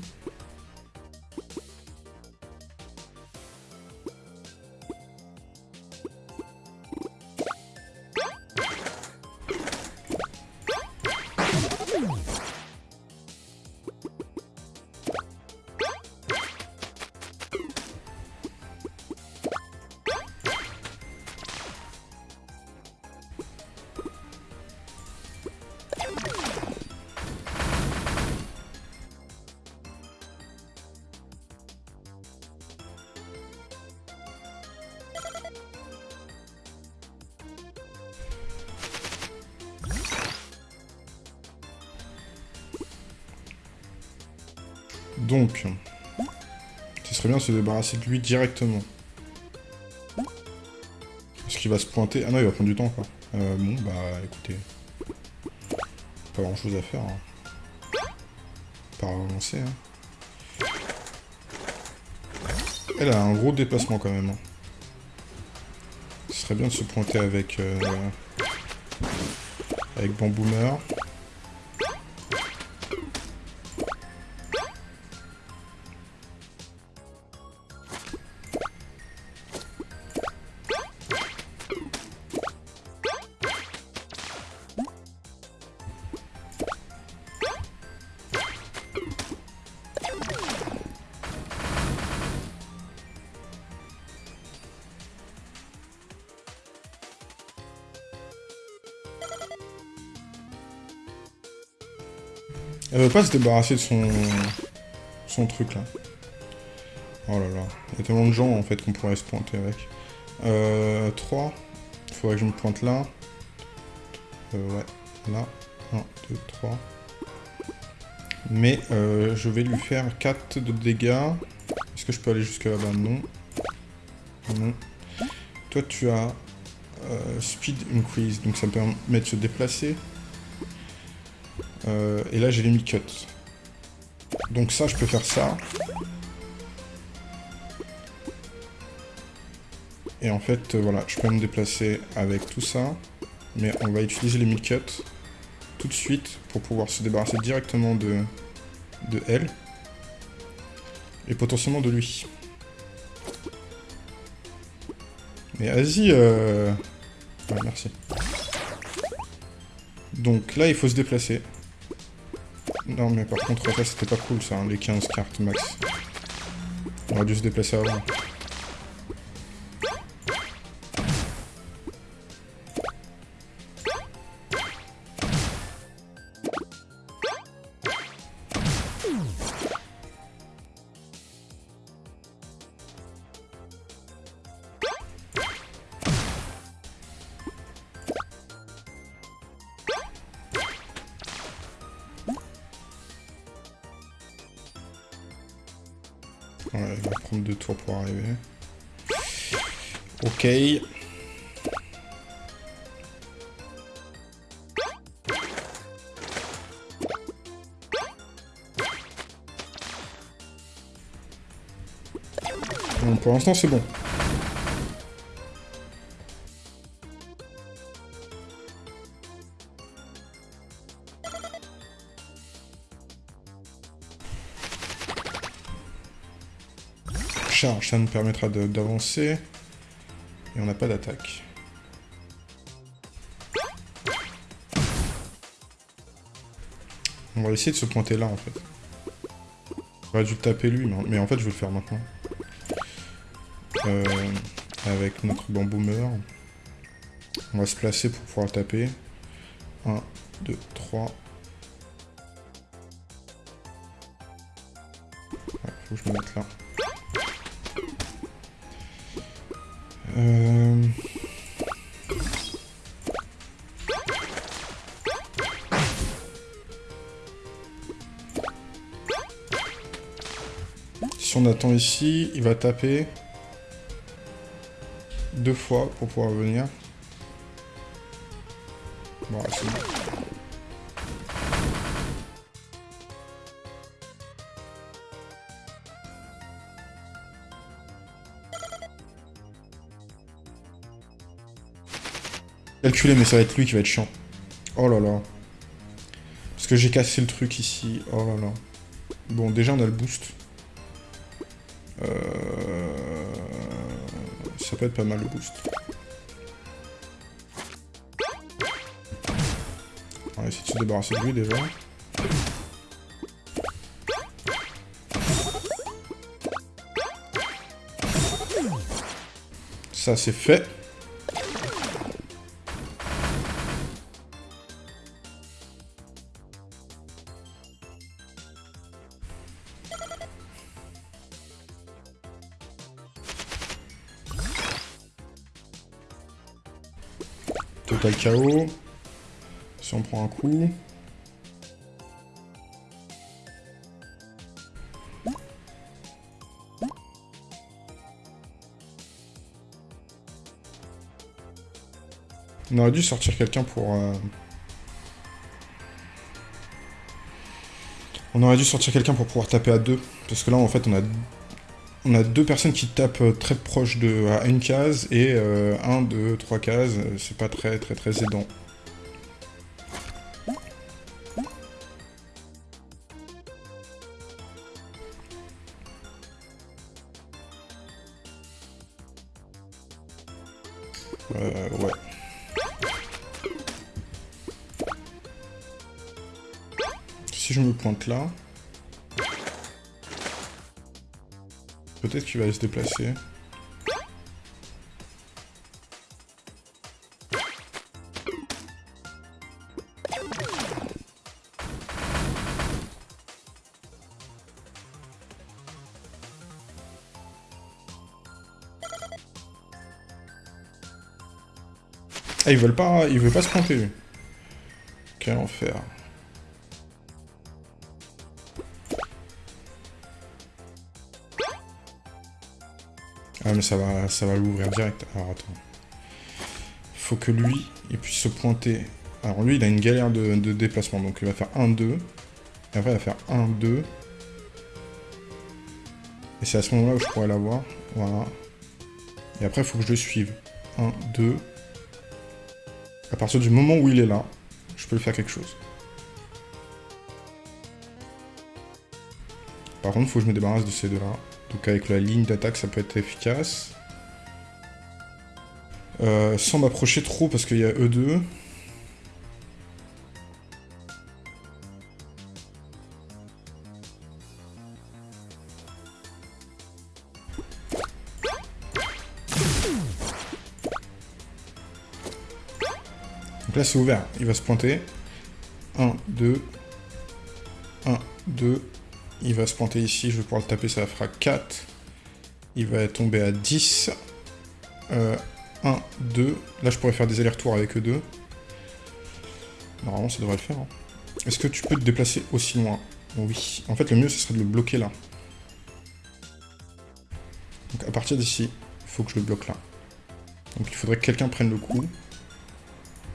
Se débarrasser de lui directement. Est-ce qu'il va se pointer Ah non, il va prendre du temps, quoi. Euh, bon, bah, écoutez. Pas grand-chose à faire. Hein. Pas avancer, hein. Elle a un gros déplacement, quand même. Hein. Ce serait bien de se pointer avec... Euh, avec Bamboomer. Elle veut pas se débarrasser de son... son truc là. Oh là là. Il y a tellement de gens en fait qu'on pourrait se pointer avec. Euh, 3. Il faudrait que je me pointe là. Euh, ouais. Là. 1, 2, 3. Mais euh, je vais lui faire 4 de dégâts. Est-ce que je peux aller jusque là-bas? Non. Non. Toi tu as euh, speed increase, donc ça me permet de se déplacer. Euh, et là, j'ai les mi-cut. Donc ça, je peux faire ça. Et en fait, euh, voilà, je peux me déplacer avec tout ça. Mais on va utiliser les mi-cut tout de suite pour pouvoir se débarrasser directement de, de elle. Et potentiellement de lui. Mais vas-y, euh... merci. Donc là, il faut se déplacer. Non, mais par contre, ça, c'était pas cool, ça, hein, les 15 cartes max. On aurait dû se déplacer avant. L'instant, c'est bon. charge, ça nous permettra d'avancer. Et on n'a pas d'attaque. On va essayer de se pointer là, en fait. J'aurais dû taper lui, mais en fait, je vais le faire maintenant. Euh, avec notre bamboo meurt. On va se placer pour pouvoir taper. 1, 2, 3. faut que je me mette là. Euh... Si on attend ici, il va taper deux fois pour pouvoir venir. Bon, c'est bon. Calculer, mais ça va être lui qui va être chiant. Oh là là. Parce que j'ai cassé le truc ici. Oh là là. Bon, déjà, on a le boost. Peut être pas mal, le boost. On va essayer de se débarrasser de lui, déjà. Ça, c'est fait. Total KO. Si on prend un coup. On aurait dû sortir quelqu'un pour... Euh, on aurait dû sortir quelqu'un pour pouvoir taper à deux. Parce que là, en fait, on a on a deux personnes qui tapent euh, très proche de à une case et euh, un, deux, trois cases. C'est pas très très très aidant. Euh, ouais. Si je me pointe là... Peut-être qu'il va aller se déplacer. Ah, ils veulent pas, ils veulent pas se planter. Quel enfer. Mais ça va, ça va l'ouvrir direct. Alors attends. Faut que lui, il puisse se pointer. Alors lui, il a une galère de, de déplacement. Donc il va faire 1, 2. Et après, il va faire 1, 2. Et c'est à ce moment-là où je pourrais l'avoir. Voilà. Et après, il faut que je le suive. 1, 2. À partir du moment où il est là, je peux lui faire quelque chose. Par contre, il faut que je me débarrasse de ces deux-là. Donc avec la ligne d'attaque, ça peut être efficace. Euh, sans m'approcher trop, parce qu'il y a E2. Donc là, c'est ouvert. Il va se pointer. 1, 2. 1, 2. Il va se pointer ici. Je vais pouvoir le taper. Ça fera 4. Il va tomber à 10. 1, 2. Là, je pourrais faire des allers-retours avec eux deux. Normalement, ça devrait le faire. Hein. Est-ce que tu peux te déplacer aussi loin? Oui. En fait, le mieux, ce serait de le bloquer là. Donc, à partir d'ici, il faut que je le bloque là. Donc, il faudrait que quelqu'un prenne le coup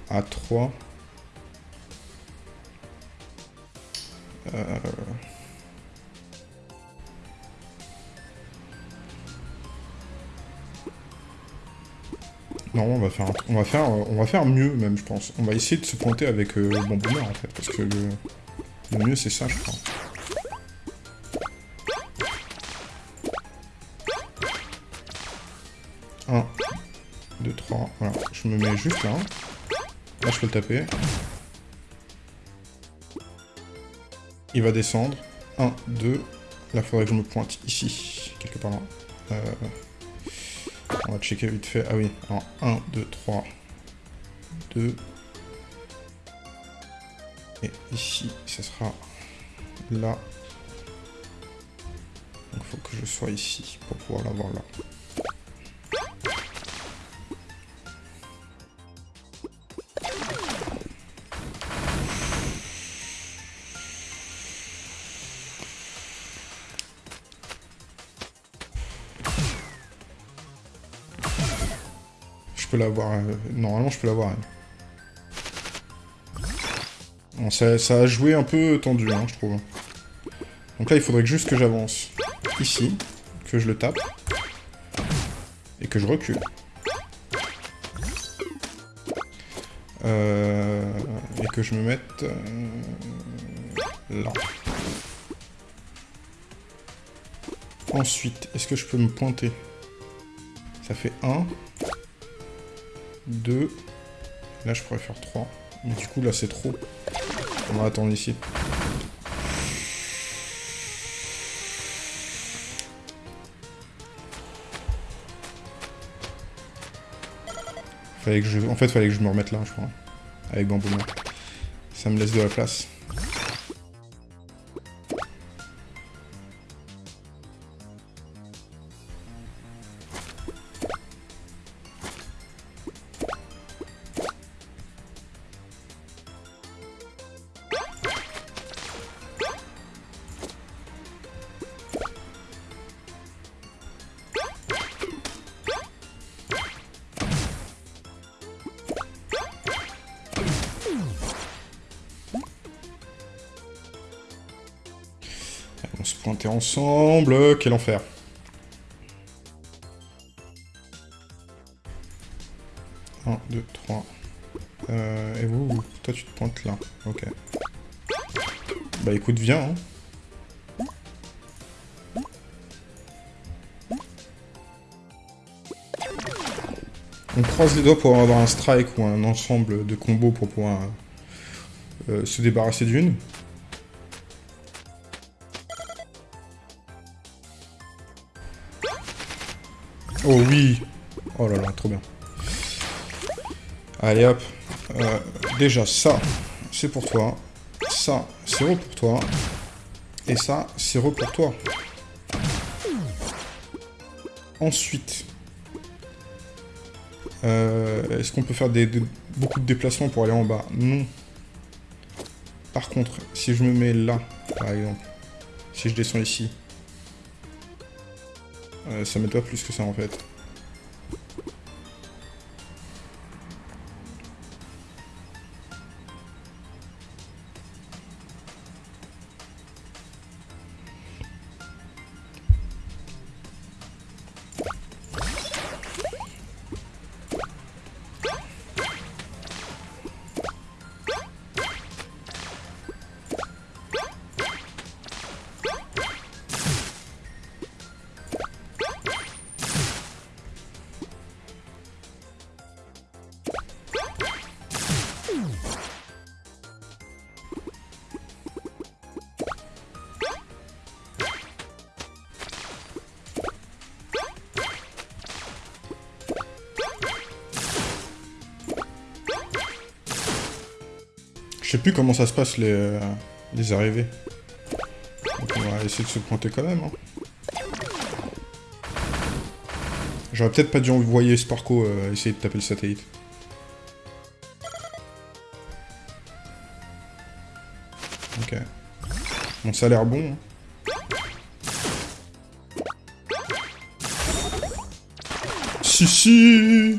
à 3. Euh... faire, on va faire, mieux même, je pense. On va essayer de se pointer avec euh, bon bonheur en fait, parce que le, mieux c'est ça, je crois. Un, deux, trois, voilà. Je me mets juste là. Là, je peux le taper. Il va descendre. 1, 2. Là, faudrait que je me pointe ici, quelque part là. Euh, checker vite fait. Ah oui, alors 1, 2, 3, 2. Et ici, ce sera là. Donc il faut que je sois ici pour pouvoir l'avoir là. L'avoir. Euh, normalement, je peux l'avoir. Bon, ça, a joué un peu tendu, hein, je trouve. Donc là, il faudrait juste que j'avance ici, que je le tape, et que je recule. Euh, et que je me mette euh, là. Ensuite, est-ce que je peux me pointer? Ça fait 1. 2. Là, je pourrais faire 3. Mais du coup, là, c'est trop. On va attendre ici. Fallait que je... En fait, fallait que je me remette là, je crois. Avec bambou. Ça me laisse de la place. Ensemble. Quel enfer. Un, deux, trois. Euh, et vous, toi tu te pointes là. Ok. Bah écoute, viens. Hein. On croise les doigts pour avoir un strike ou un ensemble de combos pour pouvoir euh, se débarrasser d'une. Oh oui Oh là là, trop bien. Allez hop. Euh, déjà, ça, c'est pour toi. Ça, c'est re pour toi. Et ça, c'est re pour toi. Ensuite, euh, est-ce qu'on peut faire beaucoup de déplacements pour aller en bas? Non. Par contre, si je me mets là, par exemple, si je descends ici, euh, ça m'aide plus que ça en fait. Plus comment ça se passe, les, euh, arrivées. On va essayer de se pointer quand même. Hein. J'aurais peut-être pas dû envoyer Sparko euh, essayer de taper le satellite. Ok. Bon, ça a l'air bon. Hein. Si, si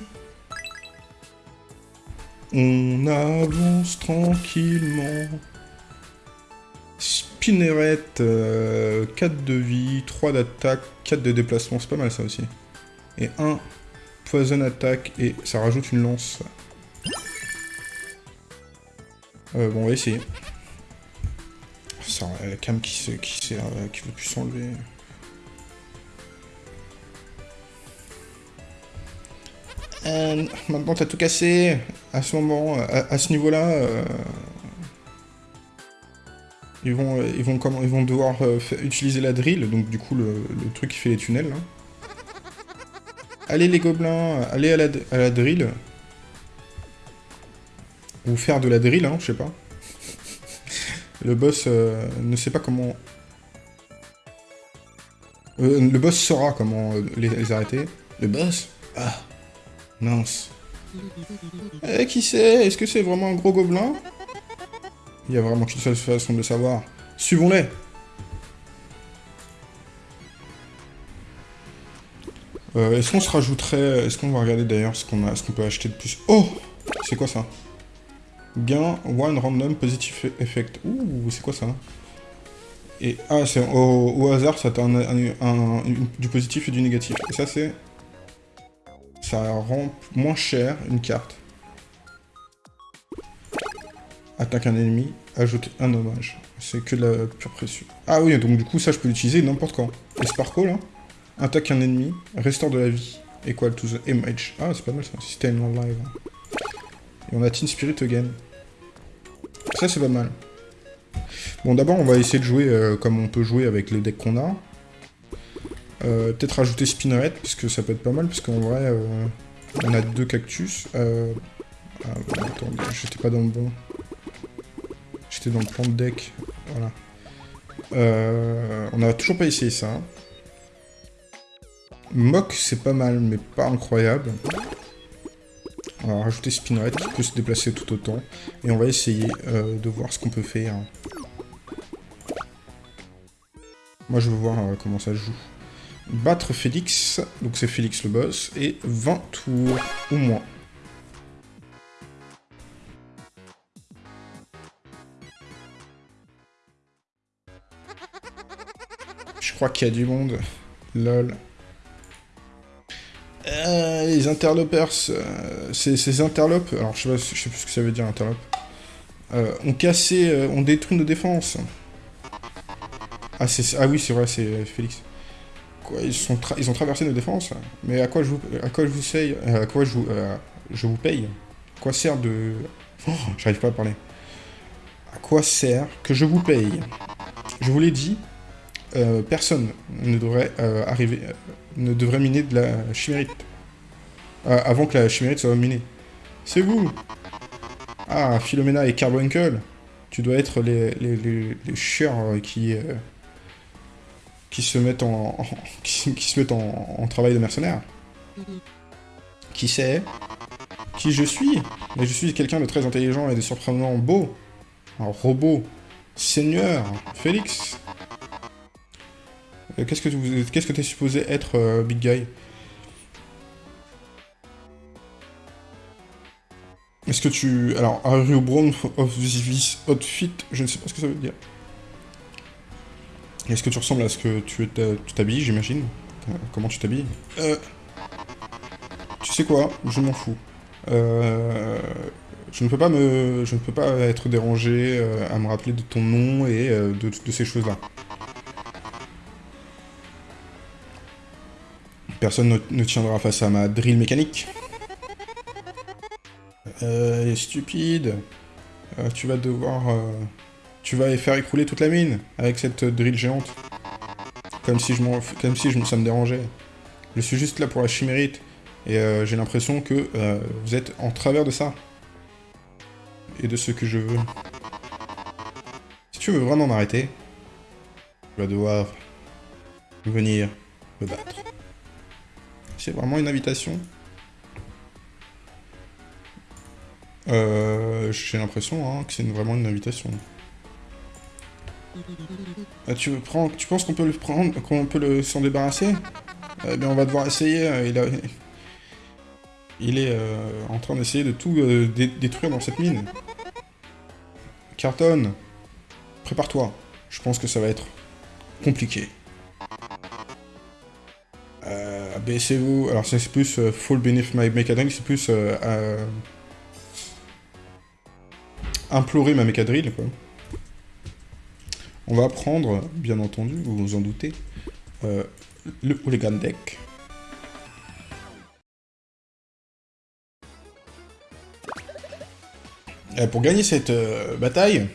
On avance tranquillement. Spinneret, 4 euh, de vie, 3 d'attaque, 4 de déplacement, c'est pas mal ça aussi. Et 1 poison attaque, et ça rajoute une lance. Euh, bon, on va essayer. Ça, la cam qui, qui, euh, veut plus s'enlever. Euh, maintenant, t'as tout cassé. À ce moment, à, ce niveau-là, euh, ils vont, ils vont comment, ils vont devoir euh, utiliser la drill. Donc du coup, le, truc qui fait les tunnels. Allez les gobelins, allez à la, à la drill. Ou faire de la drill, hein, je sais pas. le boss ne sait pas comment... le boss saura comment les, les arrêter. Le boss? Ah Mince. Eh, qui sait Est-ce que c'est vraiment un gros gobelin? Il y a vraiment qu'une seule façon de le savoir. Suivons-les euh, Est-ce qu'on se rajouterait... Est-ce qu'on va regarder d'ailleurs ce qu'on peut acheter de plus? Oh C'est quoi ça? Gain One Random Positive Effect. Ouh, c'est quoi ça? Et... Ah, c'est au, hasard, ça t'a du positif et du négatif. Et ça, c'est ça rend moins cher une carte. Attaque un ennemi, ajoute un hommage. C'est que la pure précieux. Ah oui, donc du coup, ça, je peux l'utiliser n'importe quand. Et Sparkle, là, attaque un ennemi, restaure de la vie. Equal to the image. Ah, c'est pas mal ça, system live. Et on a Teen Spirit again. Ça, c'est pas mal. Bon, d'abord, on va essayer de jouer euh, comme on peut jouer avec les decks qu'on a. Euh, peut-être rajouter Spinneret, puisque ça peut être pas mal, parce qu'en vrai, euh, on a deux cactus. Euh... Ah, attends, j'étais pas dans le bon. J'étais dans le plan de deck. Voilà. On a toujours pas essayé ça. Mock, c'est pas mal, mais pas incroyable. On va rajouter Spinneret, qui peut se déplacer tout autant. Et on va essayer de voir ce qu'on peut faire. Moi, je veux voir comment ça joue battre Félix, donc c'est Félix le boss, et 20 tours ou moins. Je crois qu'il y a du monde. Lol. Euh, les interlopers, euh, ces, interlopes, alors je sais, plus ce que ça veut dire interlope, euh, ont cassé, ont détruit nos défenses. Ah, ah oui, c'est vrai, c'est Félix ils, ont traversé nos défenses, mais à quoi je vous, à quoi je vous sais, à quoi je euh, je vous paye? Quoi sert de... Oh, j'arrive pas à parler. À quoi sert que je vous paye? Je vous l'ai dit, euh, personne ne devrait euh, arriver, ne devrait miner de la chimérite. avant que la chimérite soit minée. C'est vous Ah, Philomena et Carbuncle Tu dois être les, les, qui qui se mettent en, qui, se mettent en, travail de mercenaire. Qui c'est Qui je suis? Mais je suis quelqu'un de très intelligent et de surprenant beau. Un robot. Seigneur. Félix. Euh, qu'est-ce que tu qu'est-ce que t'es supposé être, euh, Big Guy? Est-ce que tu... Alors, are you brown of this outfit? Je ne sais pas ce que ça veut dire. Est-ce que tu ressembles à ce que tu t'habilles, j'imagine euh, Comment tu t'habilles euh... Tu sais quoi Je m'en fous. Euh... Je ne peux pas me... Je ne peux pas être dérangé euh, à me rappeler de ton nom et euh, de, ces choses-là. Personne ne, tiendra face à ma drill mécanique. Euh, stupide. tu vas devoir tu vas faire écrouler toute la mine avec cette drill géante. Comme si, je comme si je, me dérangeait. Je suis juste là pour la chimérite. Et euh, j'ai l'impression que euh, vous êtes en travers de ça. Et de ce que je veux. tu veux vraiment m'arrêter, tu vas devoir venir me battre. C'est vraiment une invitation euh, J'ai l'impression hein, que c'est vraiment une invitation. Ah, tu, tu penses qu'on peut le prendre, qu'on peut le s'en débarrasser? Eh bien, on va devoir essayer. Euh, il, a, il est euh, en train d'essayer de tout euh, détruire dans cette mine. Carton, prépare-toi. Je pense que ça va être compliqué. Euh, Abaissez-vous. Alors c'est plus Fall Beneath My Mechadrill, c'est plus implorer ma Mechadrill, quoi. On va prendre, bien entendu, vous vous en doutez, le Hooligan Deck. Euh, pour gagner cette euh, bataille,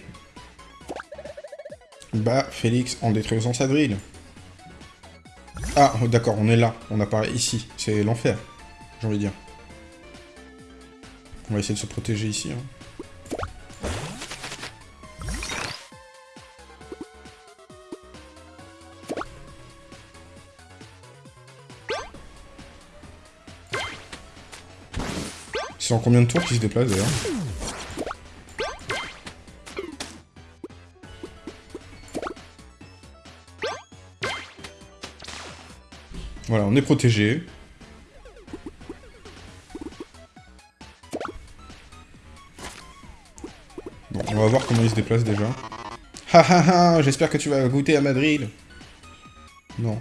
bah Félix en détruisant sa drill. Ah, d'accord, on est là. On apparaît ici. C'est l'enfer, j'ai envie de dire. On va essayer de se protéger ici. Hein. Combien de tours qu'il se déplace d'ailleurs Voilà, on est protégé. Bon, on va voir comment il se déplace déjà. Ha ha ha J'espère que tu vas goûter à Madrid. Non.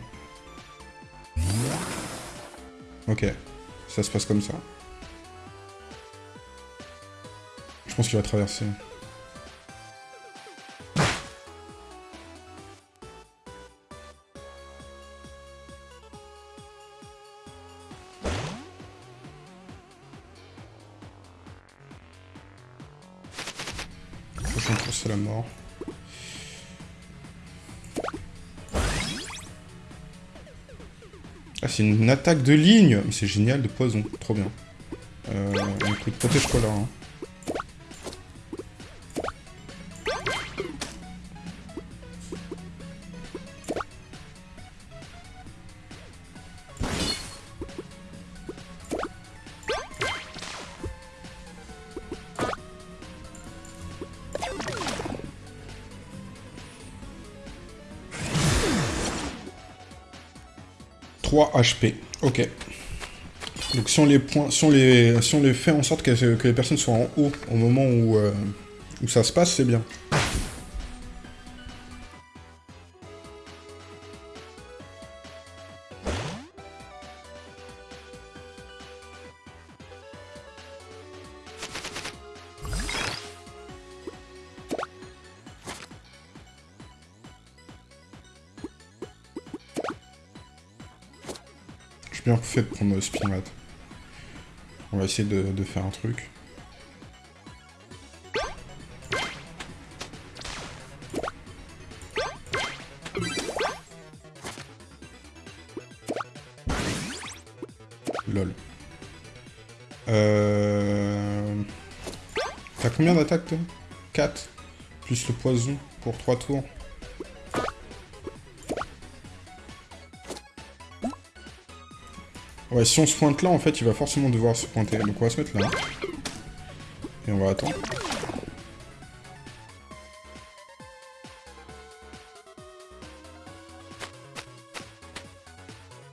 Ok. Ça se passe comme ça. Pense qu'il va traverser. c'est la mort. Ah, c'est une attaque de ligne C'est génial, de poison. Trop bien. Euh, écoute, protège-toi là. Hein. 3 HP. Ok. Donc si on les, points, si on les, si on les fait en sorte que, les personnes soient en haut au moment où, euh, où ça se passe, c'est bien. Fait de prendre Spinmat. On va essayer de, faire un truc. Lol. Euh... T'as combien d'attaques, toi? 4. Plus le poison pour 3 tours. Ouais, si on se pointe là, en fait, il va forcément devoir se pointer. Donc on va se mettre là. Et on va attendre.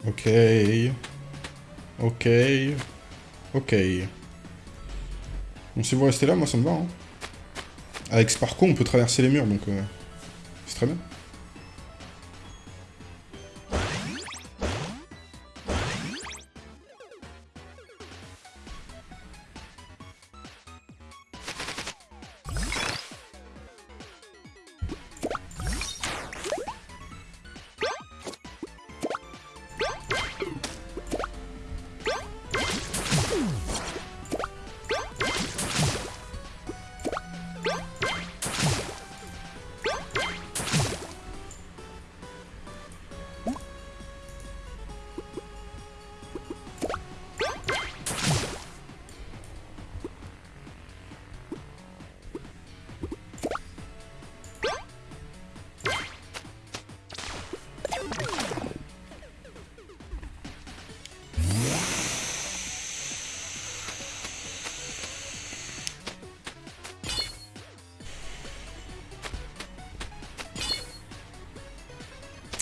Ok. Ok. Ok. Bon, si vous restez là, moi ça me va. Hein. Avec Sparko, on peut traverser les murs, donc euh, c'est très bien.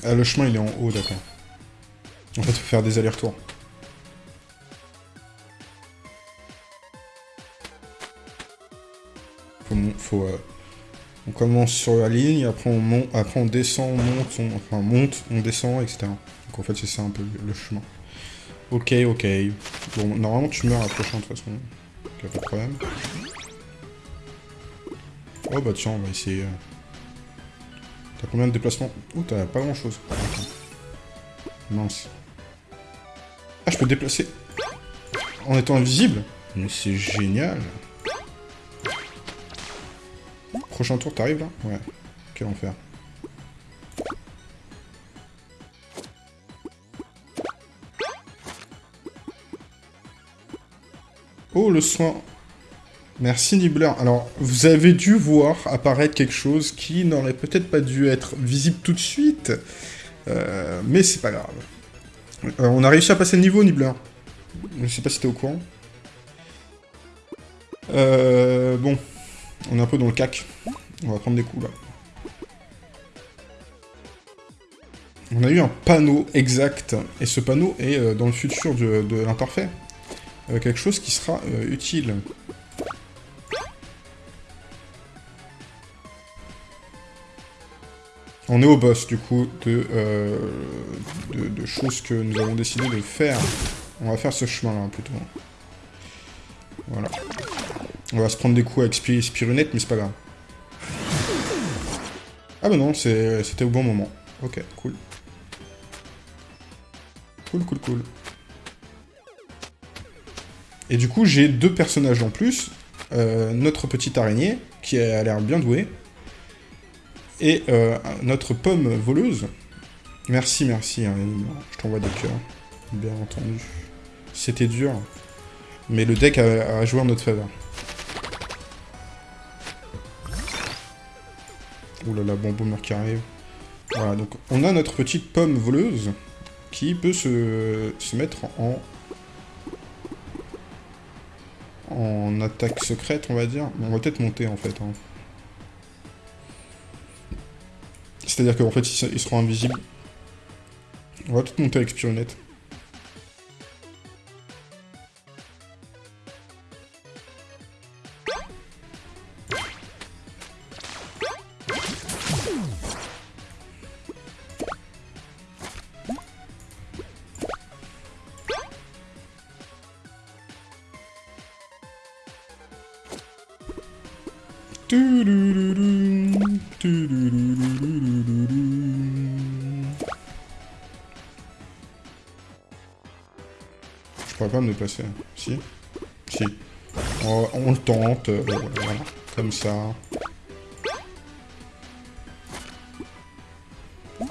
Ah, le chemin, il est en haut, d'accord. En fait, il faut faire des allers-retours. Faut... euh, on commence sur la ligne, après on, après on descend, on monte, on, enfin monte, on descend, etc. Donc en fait, c'est ça un peu le chemin. Ok, ok. Bon, normalement, tu meurs à la prochaine, de toute façon. Donc, pas de problème. Oh bah tiens, on va essayer... T'as combien de déplacements Oh, t'as pas grand chose. Mince. Ah, je peux déplacer en étant invisible Mais c'est génial Prochain tour, t'arrives là? Ouais. Quel enfer. Oh, le soin Merci Nibbler. Alors, vous avez dû voir apparaître quelque chose qui n'aurait peut-être pas dû être visible tout de suite, euh, mais c'est pas grave. Euh, on a réussi à passer le niveau, Nibbler. Je sais pas si t'es au courant. Euh, bon, on est un peu dans le cac. On va prendre des coups, là. On a eu un panneau exact, et ce panneau est dans le futur de, de l'imparfait. quelque chose qui sera utile. On est au boss, du coup, euh, de, choses que nous avons décidé de faire. On va faire ce chemin-là, plutôt. Voilà. On va se prendre des coups avec Spirunette, mais c'est pas grave. Ah bah non, c'était au bon moment. Ok, cool. Cool, cool, cool. Et du coup, j'ai deux personnages en plus. Euh, notre petite araignée, qui a l'air bien douée. Et euh, notre pomme voleuse. Merci, merci, hein, je t'envoie des cœurs, bien entendu. C'était dur, mais le deck a, joué en notre faveur. Ouh là là, bon boomer qui arrive. Voilà, donc on a notre petite pomme voleuse qui peut se, se mettre en... en attaque secrète, on va dire. On va peut-être monter, en fait. Hein. C'est-à-dire qu'en fait, ils seront invisibles. On va tout monter avec Spirunette. Pas me déplacer. Si Si. On, le tente, euh, comme ça.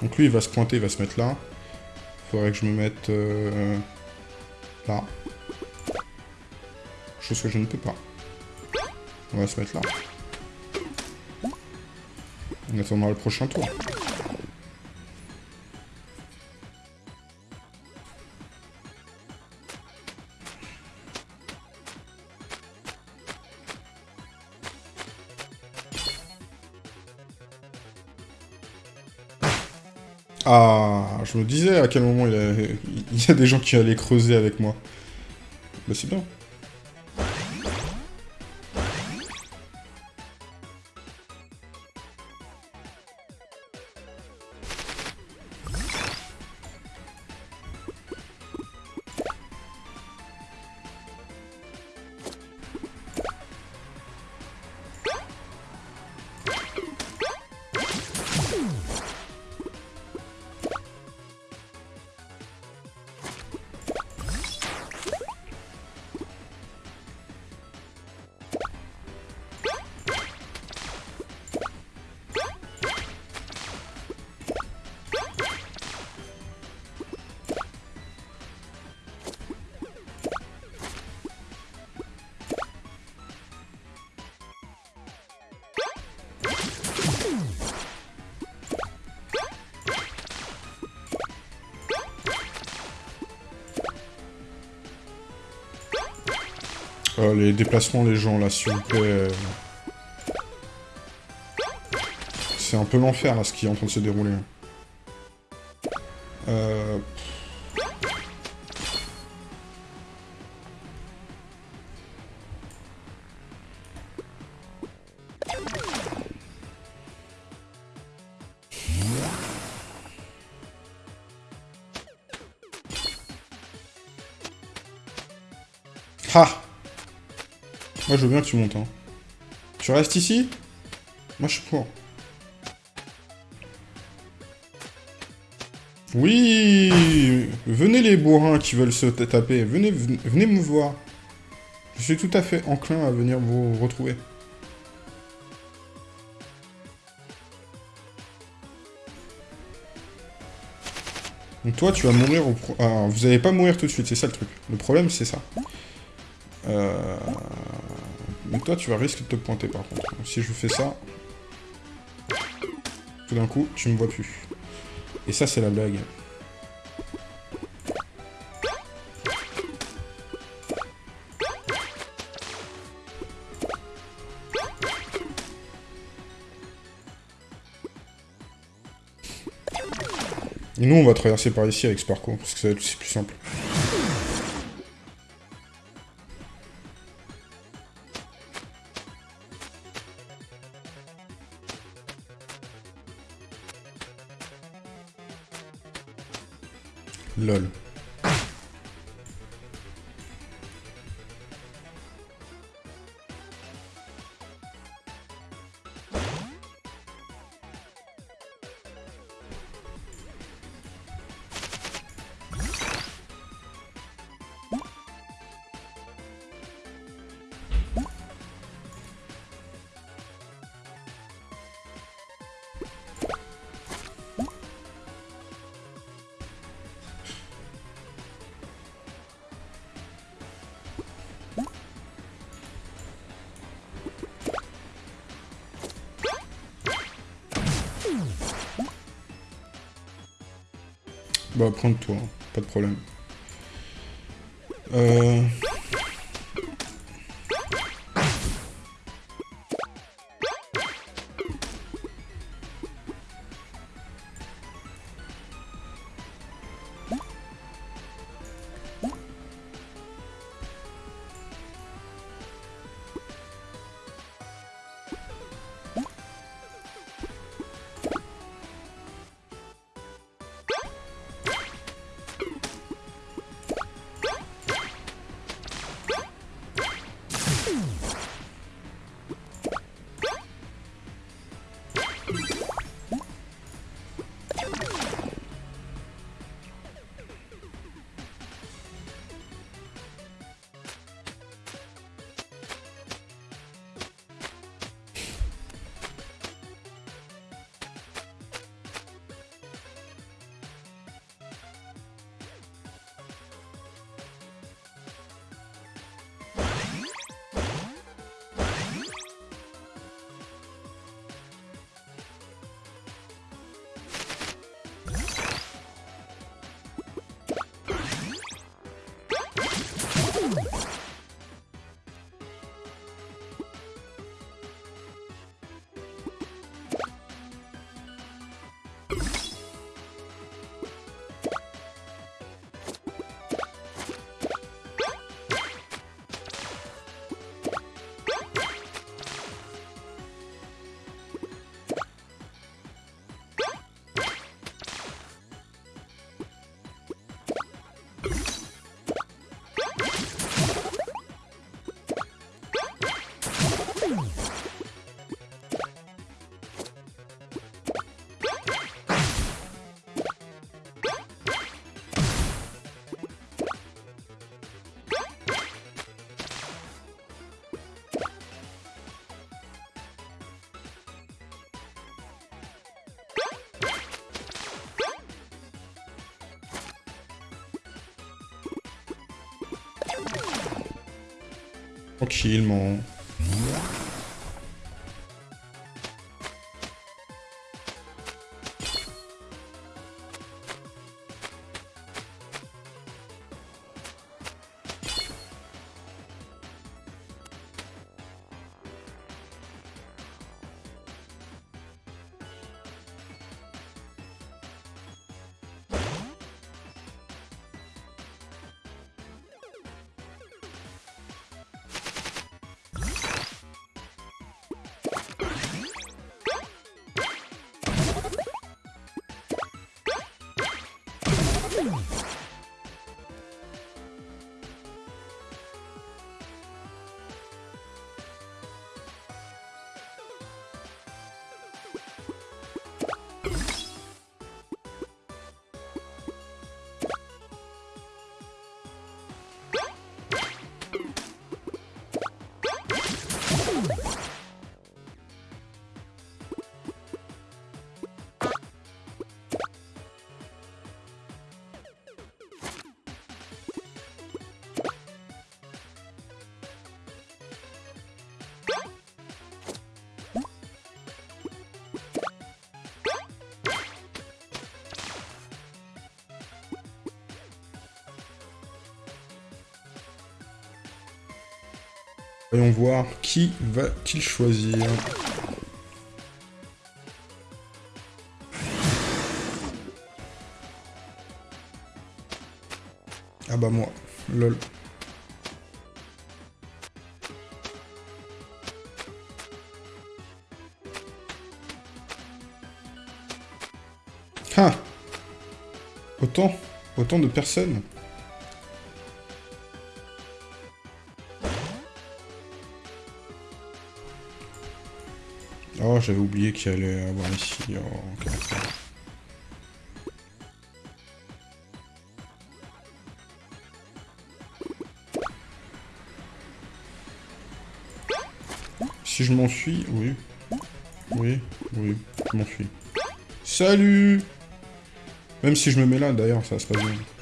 Donc lui, il va se pointer, il va se mettre là. Faudrait que je me mette euh, là. Chose que je ne peux pas. On va se mettre là. On attendra le prochain tour. Je me disais à quel moment il y a, des gens qui allaient creuser avec moi. Bah c'est bien. Euh, les déplacements les gens, là, s'il vous plaît. C'est un peu l'enfer, là, ce qui est en train de se dérouler. Veux bien que tu montes. Hein. Tu restes ici? Moi, je suis pour. Oui Venez les bourrins qui veulent se taper. Venez, venez me voir. Je suis tout à fait enclin à venir vous retrouver. Donc toi, tu vas mourir au... Pro... Alors, vous allez pas mourir tout de suite, c'est ça le truc. Le problème, c'est ça. Euh... Toi, tu vas risquer de te pointer, par contre. si je fais ça... Tout d'un coup, tu me vois plus. Et ça, c'est la blague. Et nous, on va traverser par ici avec Sparko, parce que ça va être plus simple. Prendre toi, pas de problème. Euh... Tranquillement. Voyons voir qui va-t-il choisir. Ah bah moi, lol. Ah Autant Autant de personnes j'avais oublié qu'il allait avoir ici. Oh, Si je m'enfuis, oui. Oui, oui, je m'enfuis. Salut Même si je me mets là, d'ailleurs, ça se passe bien.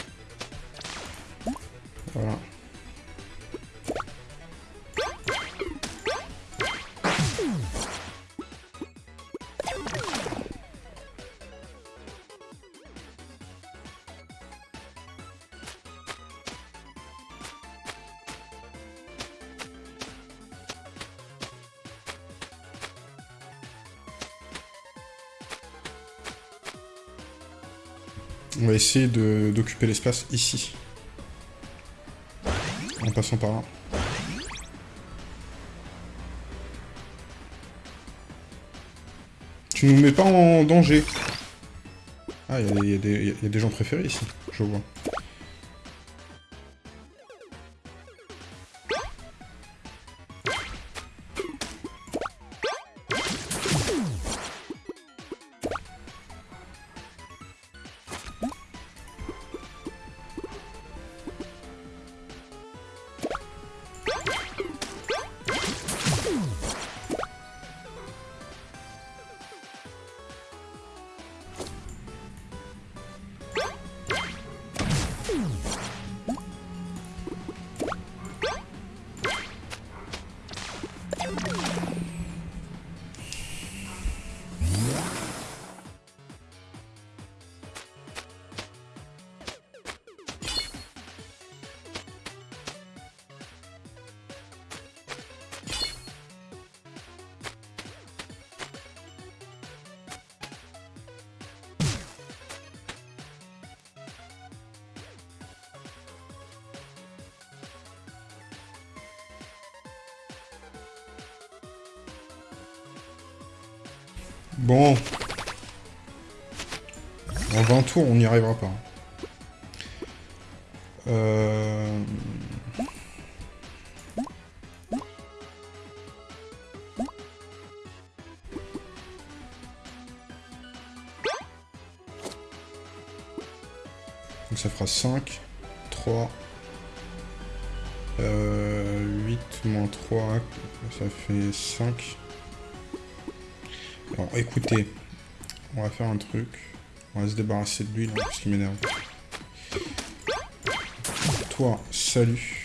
Essayer d'occuper l'espace ici. En passant par là. Tu nous mets pas en danger. Ah, il y, y, a des gens préférés ici, je vois. Bon. En 20 tours, on n'y arrivera pas. Euh... Donc ça fera 5, 3, euh, 8 moins 3, ça fait 5. Écoutez, on va faire un truc. On va se débarrasser de lui là, parce qu'il m'énerve. Toi, salut.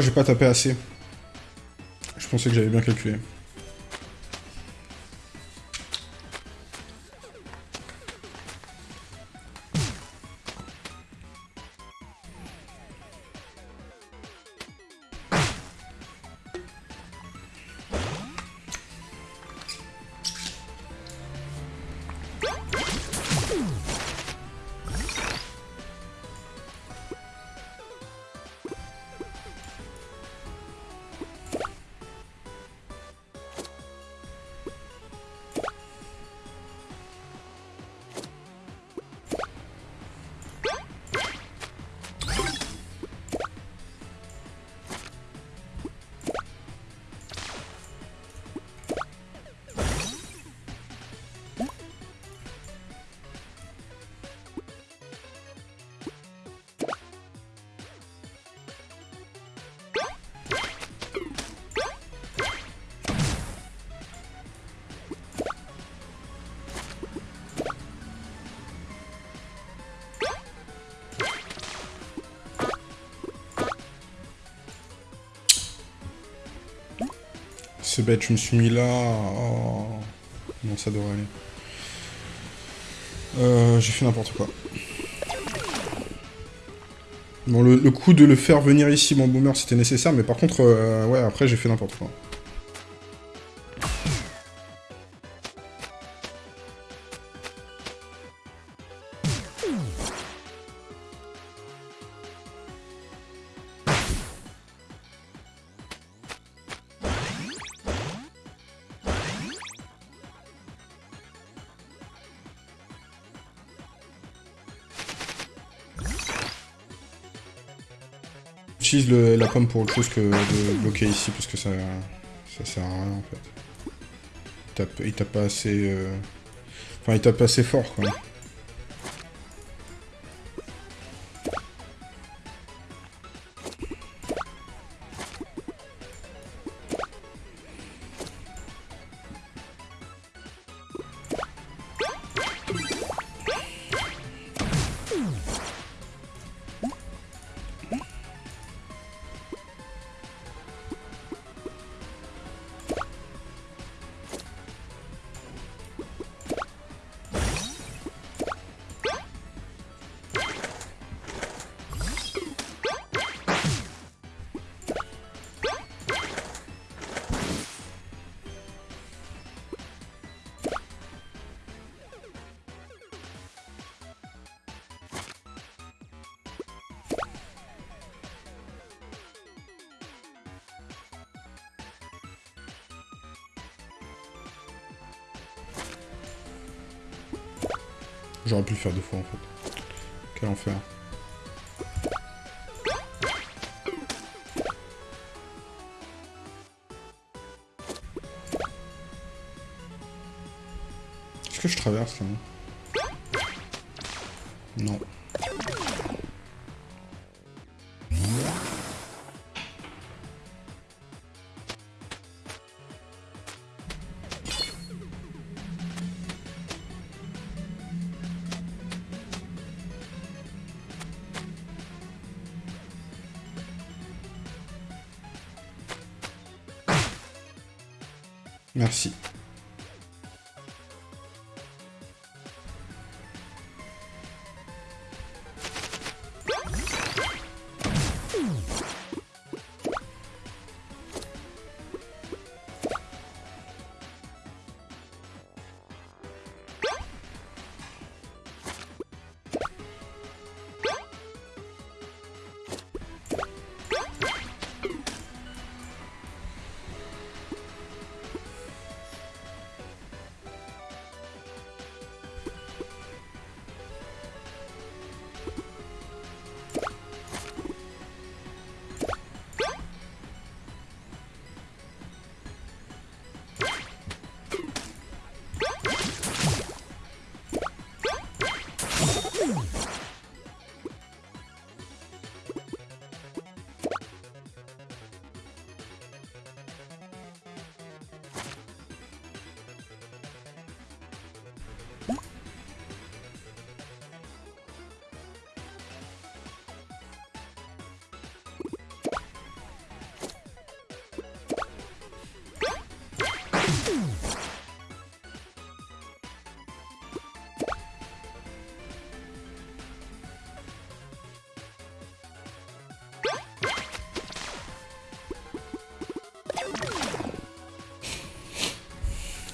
J'ai pas tapé assez. Je pensais que j'avais bien calculé. Bête, je me suis mis là. Oh. Non, ça devrait aller. Euh, J'ai fait n'importe quoi. Bon, le, coup de le faire venir ici, mon boomer, c'était nécessaire, mais par contre, euh, ouais, après, j'ai fait n'importe quoi. J'utilise la pomme pour autre chose que de bloquer ici, parce que ça, ça sert à rien, en fait. Il tape, pas assez... Euh, enfin, il tape assez fort, quoi. J'aurais pu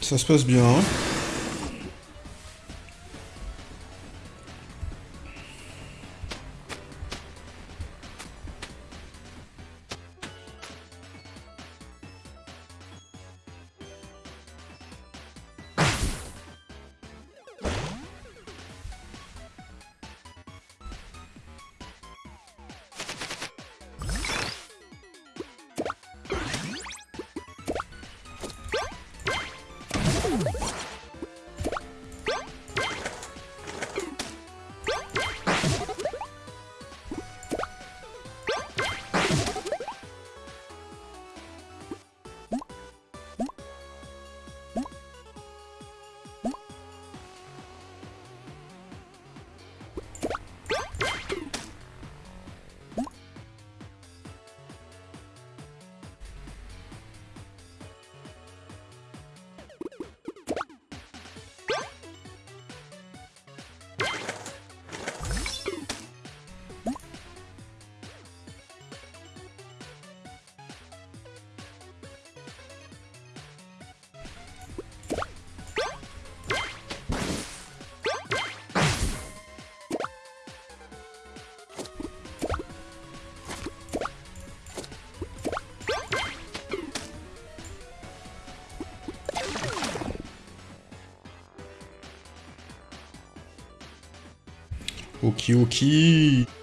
Ça se passe bien. Ok, ok. Bon,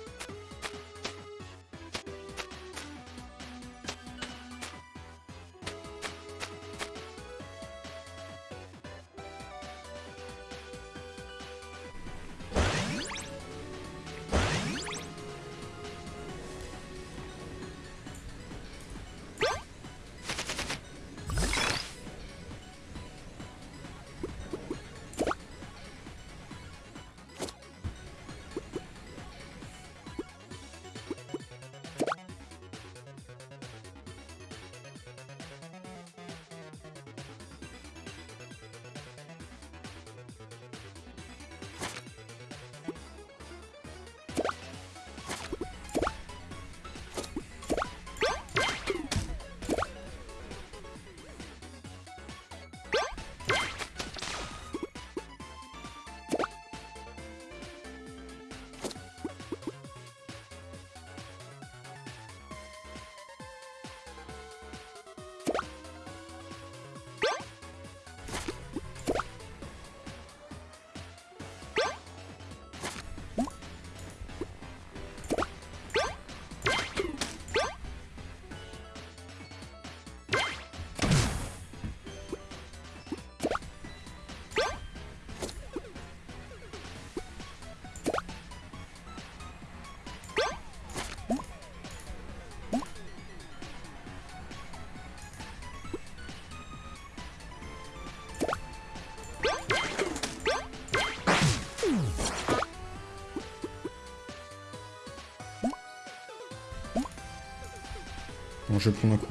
je vais prendre un coup.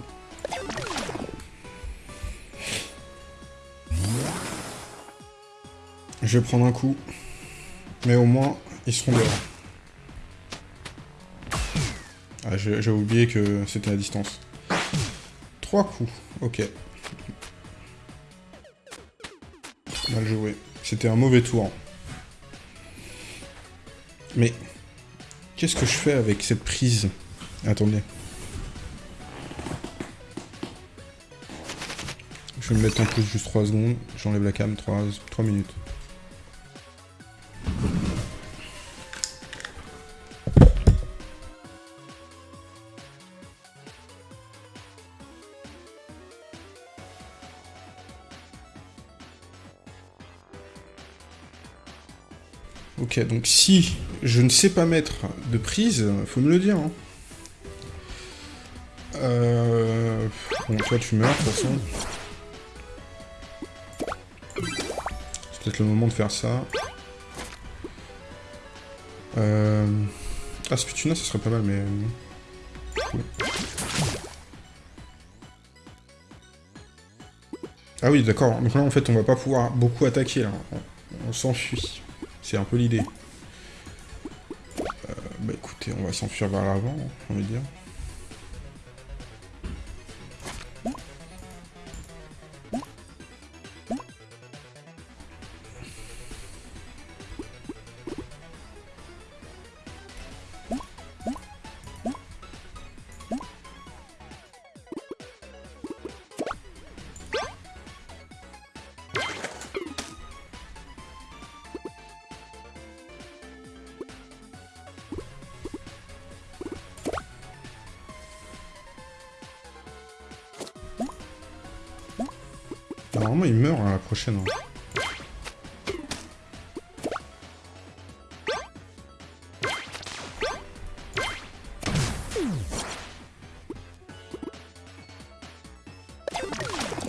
Je vais prendre un coup. Mais au moins, ils seront dehors. Ah, j'ai oublié que c'était à distance. Trois coups, ok. Mal joué. C'était un mauvais tour. Mais... Qu'est-ce que je fais avec cette prise? Attendez. Je vais me mettre en plus juste 3 secondes. J'enlève la cam, 3, 3 minutes. Ok, donc si je ne sais pas mettre de prise, faut me le dire. Hein. Euh... Bon, toi tu meurs de toute façon. Moment de faire ça. Euh... Ah, Sputuna, ça serait pas mal, mais... Ah oui, d'accord. Donc là, en fait, on va pas pouvoir beaucoup attaquer, là. On, s'enfuit. C'est un peu l'idée. Euh, bah écoutez, on va s'enfuir vers l'avant, on va dire.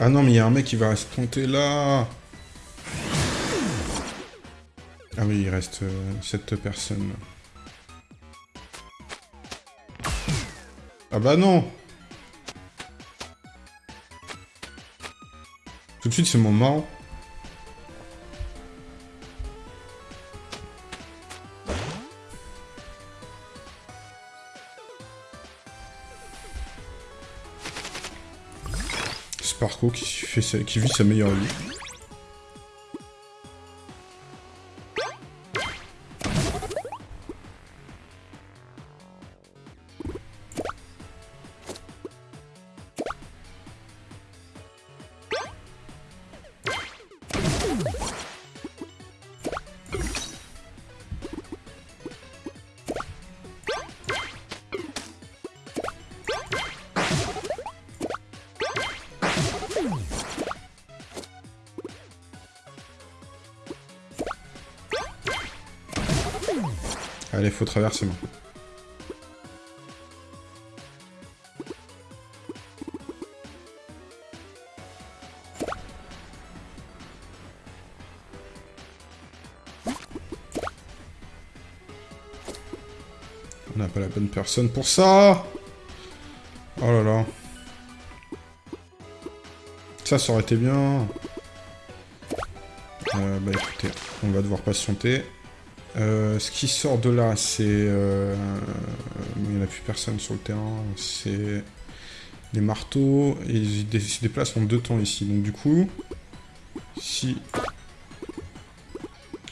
Ah non, mais il y a un mec qui va rester planté là Ah oui, il reste euh, cette personne. Ah bah non Tout de suite, c'est mon marrant. Qui vit sa meilleure vie. Faut traverser. On n'a pas la bonne personne pour ça Oh là là. Ça, ça aurait été bien. Bah écoutez, on va devoir patienter. Euh, ce qui sort de là, c'est... euh, Il n'y en a plus personne sur le terrain. C'est des marteaux. Et ils se déplacent en deux temps ici. Donc du coup, si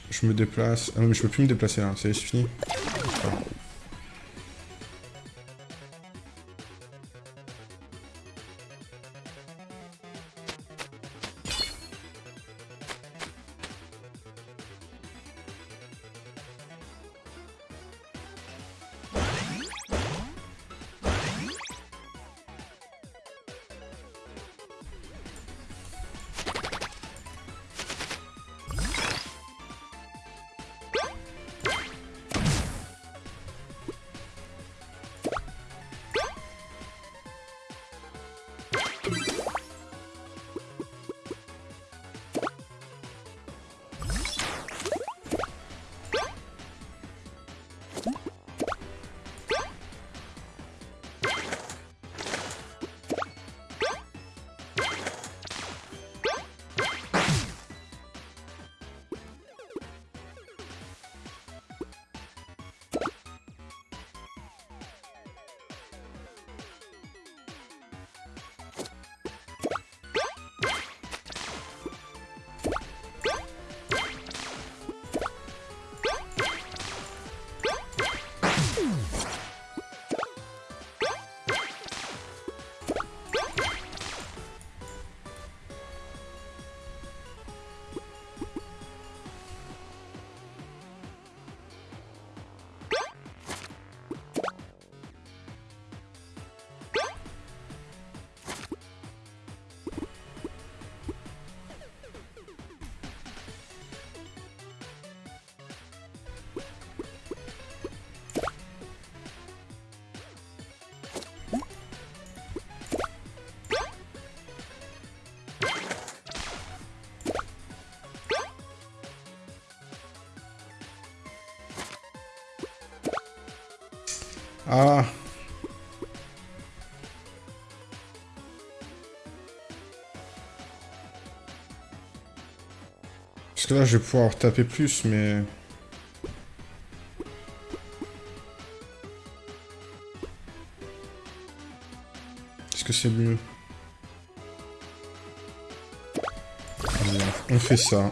je me déplace... Ah non, mais je peux plus me déplacer là. Est, c'est fini. Là, je vais pouvoir taper plus, mais... Est-ce que c'est mieux On fait ça.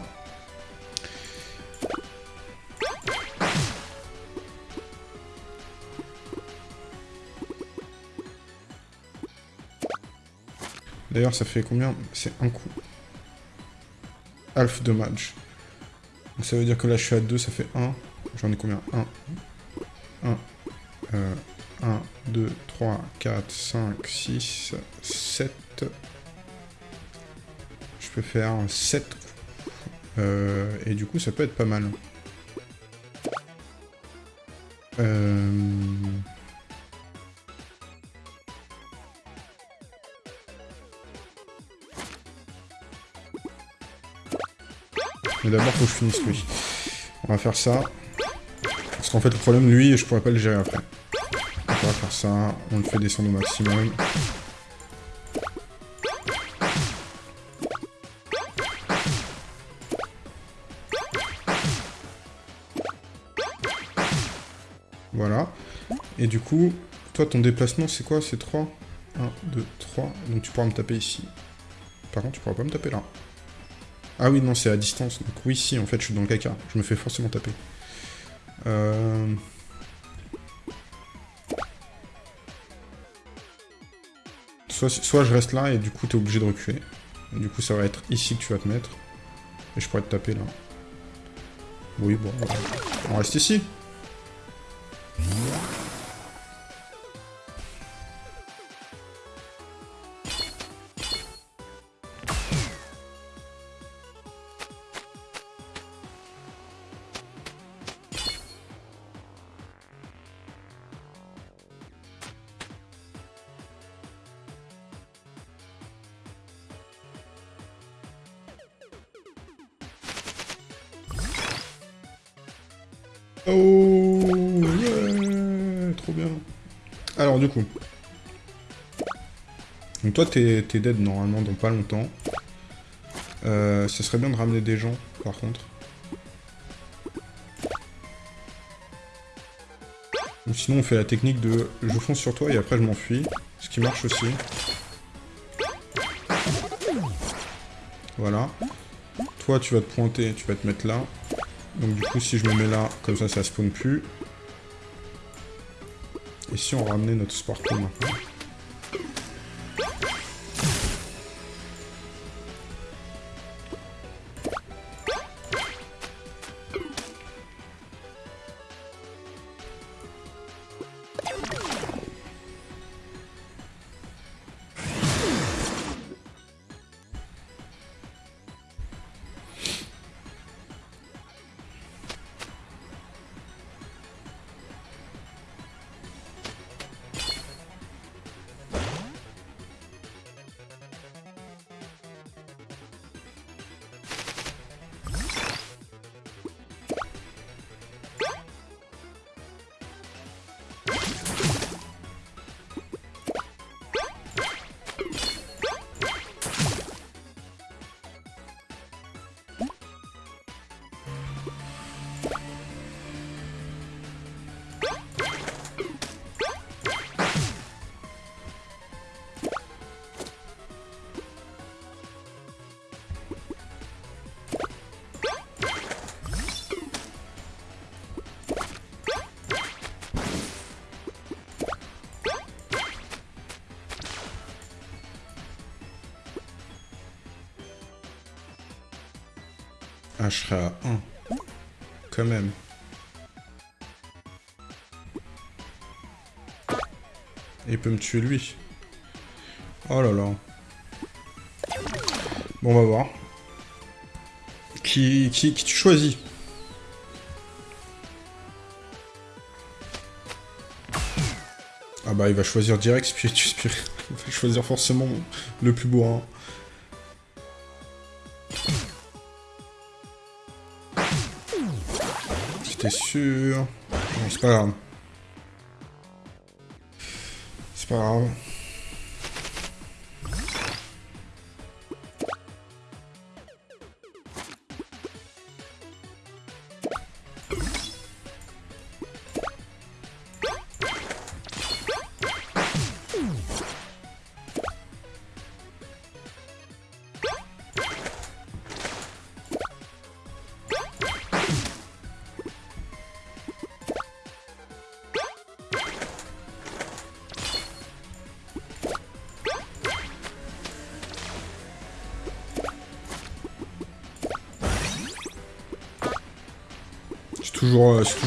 D'ailleurs, ça fait combien? C'est un coup. Half damage. Donc ça veut dire que là, je suis à 2, ça fait 1. J'en ai combien? 1. 1. Euh, 1, 2, 3, 4, 5, 6, 7. Je je peux faire 7 euh, et du coup, ça peut être pas mal. Euh... D'abord, faut que je finisse lui. On va faire ça. Parce qu'en fait, le problème, lui, je pourrais pas le gérer après. On va faire ça. On le fait descendre au maximum. Voilà. Et du coup, toi, ton déplacement, c'est quoi? C'est 3 1, 2, 3. Donc tu pourras me taper ici. Par contre, tu pourras pas me taper là. Ah oui, non, c'est à distance. Donc oui, si, en fait, je suis dans le caca. Je me fais forcément taper. Euh... Soit, soit, je reste là et du coup, t'es obligé de reculer. du coup, ça va être ici que tu vas te mettre. Et je pourrais te taper là. Oui, bon, on reste ici. Toi t'es dead normalement dans pas longtemps. Euh, ce serait bien de ramener des gens par contre. Sinon on fait la technique de je fonce sur toi et après je m'enfuis. Ce qui marche aussi. Voilà. Toi tu vas te pointer, tu vas te mettre là. Donc du coup, si je me mets là, comme ça, ça spawn plus. Et si on ramenait notre Sparkle maintenant tuer lui. Oh là là. Bon, on va voir. Qui, qui, qui tu choisis? Ah bah il va choisir direct Spiritus Spirit. Il va choisir forcément le plus beau. Hein. J'étais sûr. Non, c'est pas grave. C'est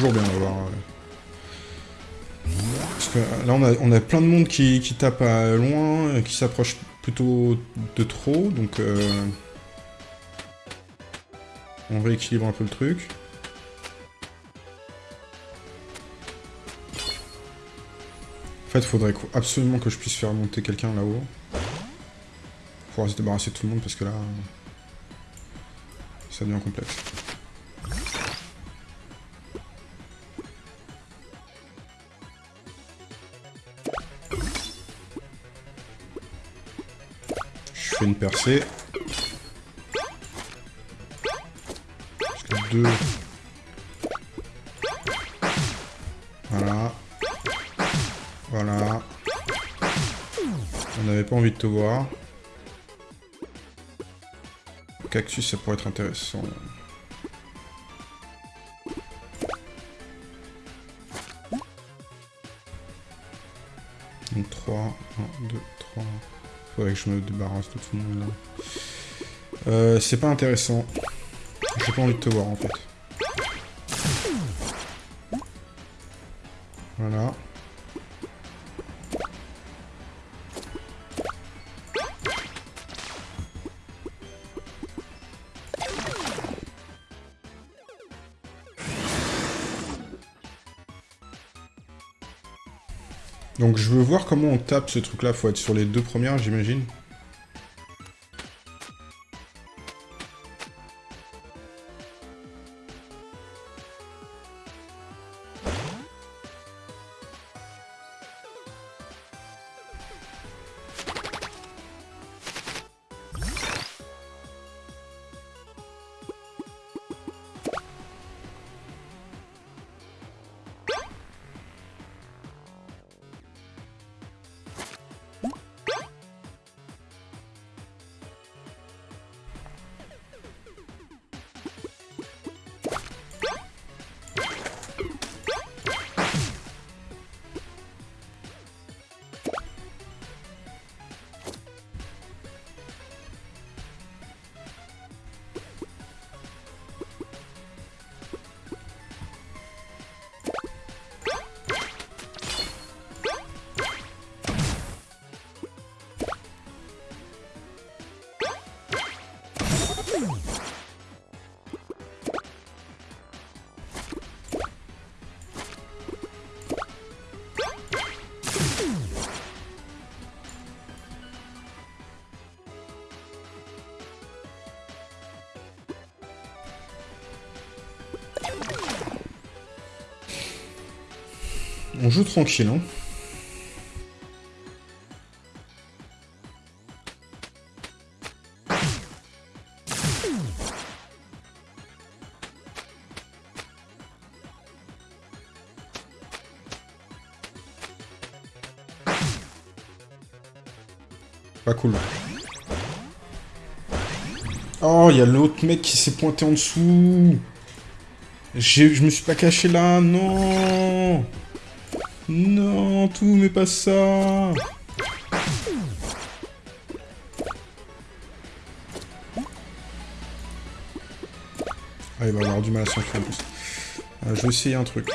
euh, bien d'avoir... Euh. Parce que euh, là, on a, plein de monde qui, tape à loin, qui s'approche plutôt de trop, donc... on rééquilibre un peu le truc. En fait, faudrait absolument que je puisse faire monter quelqu'un là-haut. Pour se débarrasser de tout le monde, parce que là... Ça devient complexe. Je fais une percée. deux. Voilà. Voilà. On n'avait pas envie de te voir. Cactus, ça pourrait être intéressant. Donc 3, 1, 2, 3. Faudrait que je me débarrasse de tout le monde là. Euh, c'est pas intéressant. J'ai pas envie de te voir en fait. Donc je veux voir comment on tape ce truc là, faut être sur les deux premières j'imagine. Tranquille. Pas cool. Oh, il y a l'autre mec qui s'est pointé en dessous. Je me suis pas caché là, non non, tout, mais pas ça Ah, il va avoir du mal à s'enfuir en plus. Euh, je vais essayer un truc.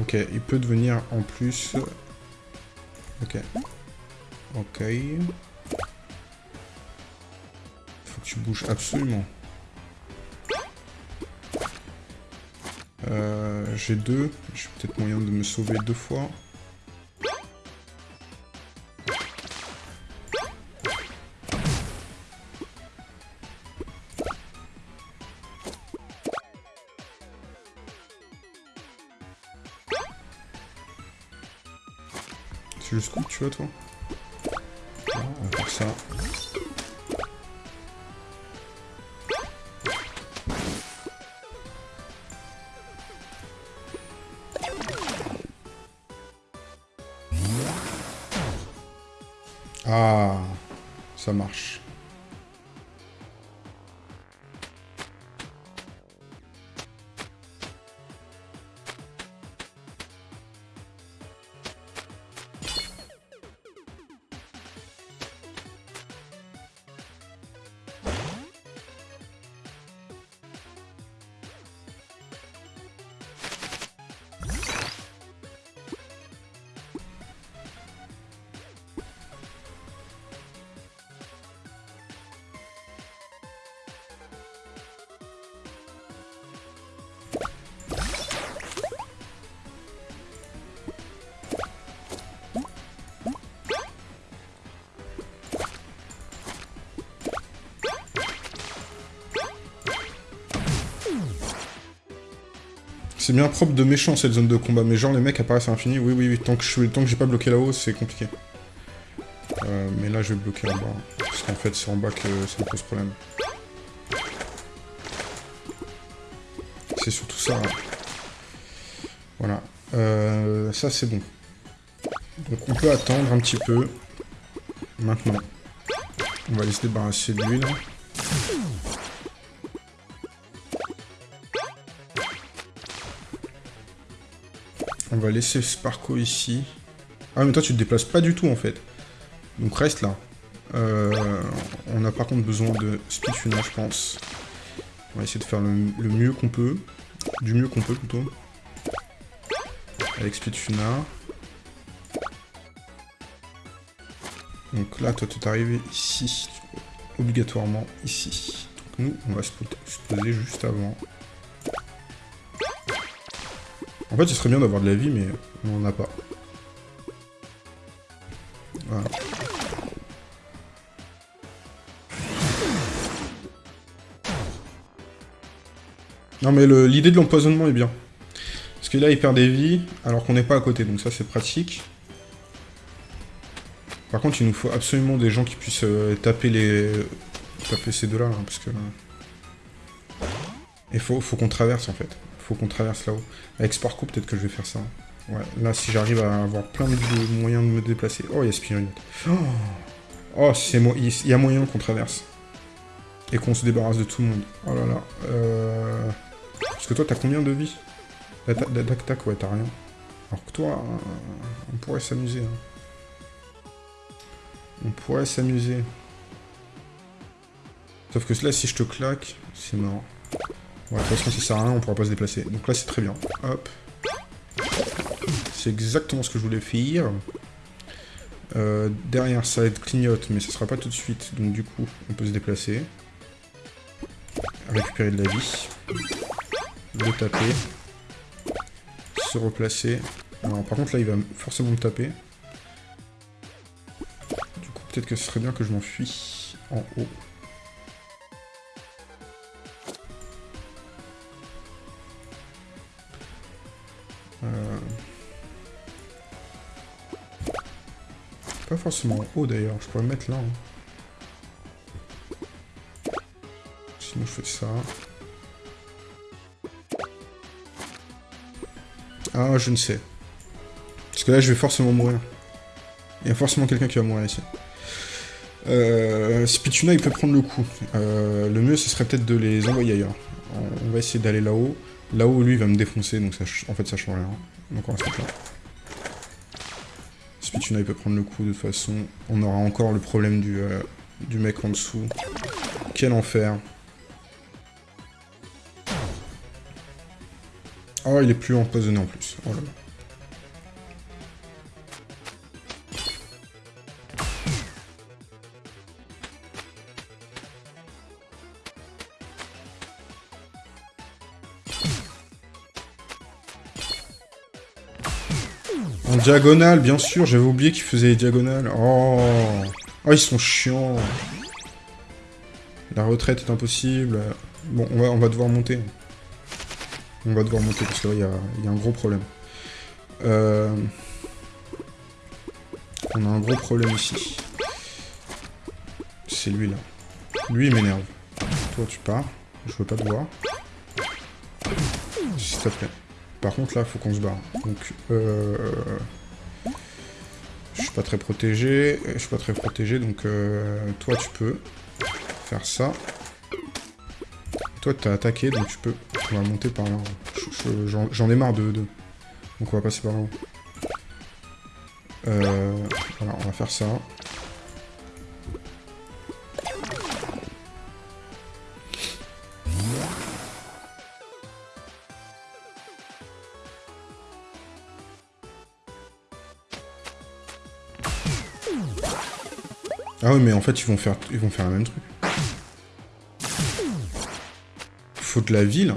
Ok, il peut devenir en plus... Ok. Ok. Faut que tu bouges absolument. Euh, j'ai deux. J'ai peut-être moyen de me sauver deux fois. C'est coup tu vois toi? Ah, On va faire ça. C'est bien propre de méchant cette zone de combat, mais genre les mecs apparaissent à l'infini, oui oui oui, tant que j'ai pas bloqué là-haut, c'est compliqué. Euh, mais là je vais bloquer en bas, parce qu'en fait c'est en bas que ça me pose problème. C'est surtout ça. Hein. Voilà. Euh, ça c'est bon. Donc on peut attendre un petit peu. Maintenant. On va aller se débarrasser de. On va laisser Sparko ici. Ah, mais toi, tu te déplaces pas du tout, en fait. Donc, reste là. Euh, on a par contre besoin de Speedfuna, je pense. On va essayer de faire le, mieux qu'on peut. Du mieux qu'on peut, plutôt. Avec Speedfuna. Donc là, toi, tu es arrivé ici. Obligatoirement ici. Donc nous, on va se poser juste avant. En fait, ce serait bien d'avoir de la vie, mais on n'en a pas. Voilà. Non, mais l'idée de l'empoisonnement est bien. Parce que là, il perd des vies, alors qu'on n'est pas à côté, donc ça, c'est pratique. Par contre, il nous faut absolument des gens qui puissent euh, taper les... taper ces deux-là, hein, parce que... Il faut, faut qu'on traverse, en fait faut qu'on traverse là-haut. Avec Sparko, peut-être que je vais faire ça. Ouais, là, si j'arrive à avoir plein de moyens de me déplacer... Oh, il y a Spirit. Oh, oh c'est moi. Il y a moyen qu'on traverse. Et qu'on se débarrasse de tout le monde. Oh là là. Euh... Parce que toi, t'as combien de vie D'attaque, ouais, t'as rien? Alors que toi, on pourrait s'amuser. Hein. On pourrait s'amuser. Sauf que là, si je te claque, c'est mort. Ouais, de toute façon, ça sert à rien, on pourra pas se déplacer. Donc là, c'est très bien. Hop. C'est exactement ce que je voulais faire. Euh, derrière, ça être clignote, mais ce sera pas tout de suite. Donc du coup, on peut se déplacer. Récupérer de la vie. Le taper. Se replacer. Alors, par contre, là, il va forcément me taper. Du coup, peut-être que ce serait bien que je m'enfuis en haut. Pas forcément haut d'ailleurs, je pourrais me mettre là. Hein. Sinon je fais ça. Ah, je ne sais. Parce que là, je vais forcément mourir. Il y a forcément quelqu'un qui va mourir ici. Euh, Spituna, il peut prendre le coup. Euh, le mieux, ce serait peut-être de les envoyer ailleurs. On va essayer d'aller là-haut. Là-haut, lui, il va me défoncer, donc ça, en fait, ça change rien. Donc on mettre là. Spituna, il peut prendre le coup, de toute façon. On aura encore le problème du, euh, du mec en dessous. Quel enfer. Oh, il est plus empoisonné en plus. Oh là là. Diagonale, bien sûr, j'avais oublié qu'ils faisaient les diagonales. Oh. oh, ils sont chiants. La retraite est impossible. Bon, on va, on va devoir monter. On va devoir monter parce que là, il y a, un gros problème. Euh, on a un gros problème ici. C'est lui, là. Lui, il m'énerve. Toi, tu pars. Je veux pas te voir. S'il te plaît. Par contre, là, faut qu'on se barre. Donc, euh... Je suis pas très protégé. Je suis pas très protégé, donc euh... toi, tu peux faire ça. Toi, t'as attaqué, donc tu peux... On va monter par là. J'en ai marre de. Donc on va passer par là. Euh... Voilà, on va faire ça. Ah oui, mais en fait, ils vont faire, ils vont faire le même truc. Faut de la vie, là.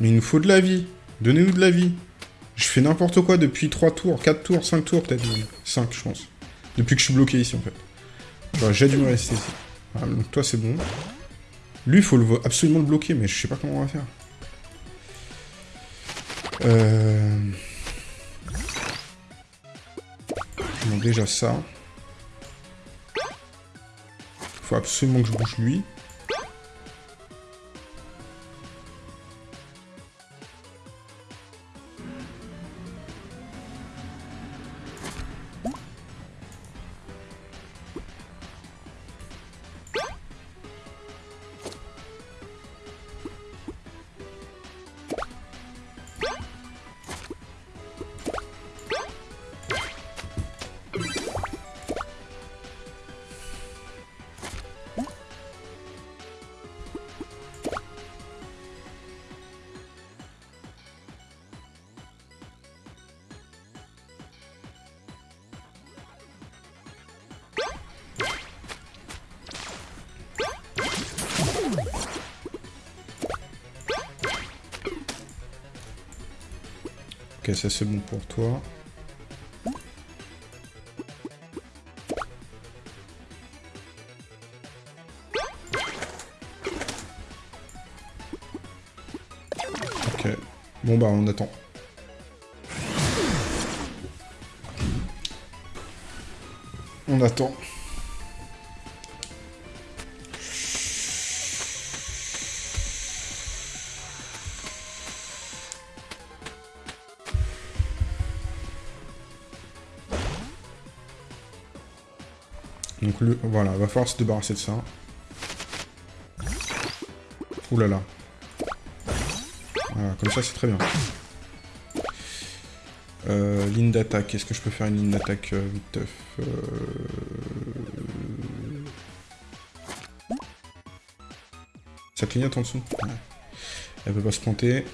Mais il nous faut de la vie. Donnez-nous de la vie. Je fais n'importe quoi depuis 3 tours, 4 tours, 5 tours peut-être 5, je pense. Depuis que je suis bloqué ici, en fait. J'ai dû me rester ici. donc toi, c'est bon. Lui, il faut absolument le bloquer, mais je sais pas comment on va faire. Euh... Bon, déjà ça. Faut absolument que je bouge lui. Ça c'est bon pour toi. Ok. Bon bah on attend. On attend. Donc le, voilà, va falloir se débarrasser de ça. Ouh là là. Voilà, comme ça c'est très bien. Euh, ligne d'attaque, est-ce que je peux faire une ligne d'attaque euh, vite euh... Ça clignote en dessous ouais. Elle peut pas se planter.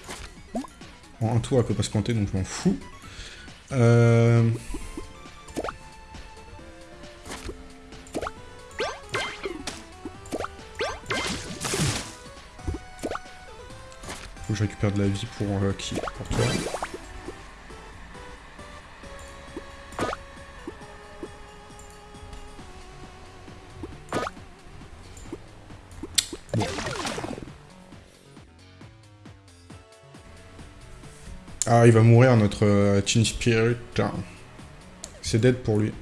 En un tour, elle peut pas se planter, donc je m'en fous. Euh... je récupère de la vie pour euh, qui Pour toi. Ah, il va mourir notre euh, Teen Spirit. C'est dead pour lui.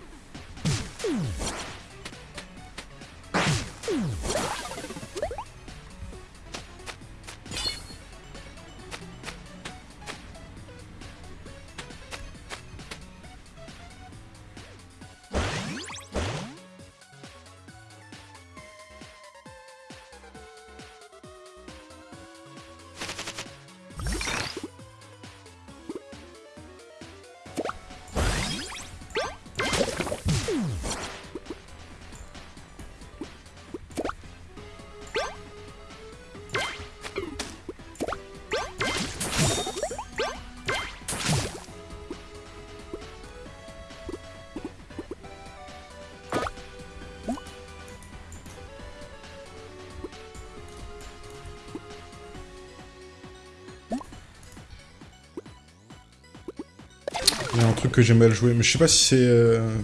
J'ai mal joué, mais je sais pas si c'est... Euh...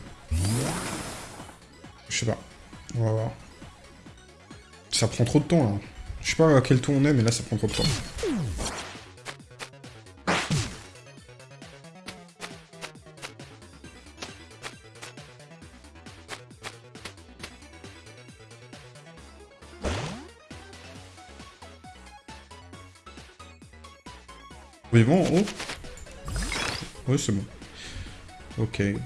Je sais pas. On va voir. Ça prend trop de temps, là. Je sais pas à quel tour on est, mais là, ça prend trop de temps. Oui, bon, oh Oui, c'est bon. Ok.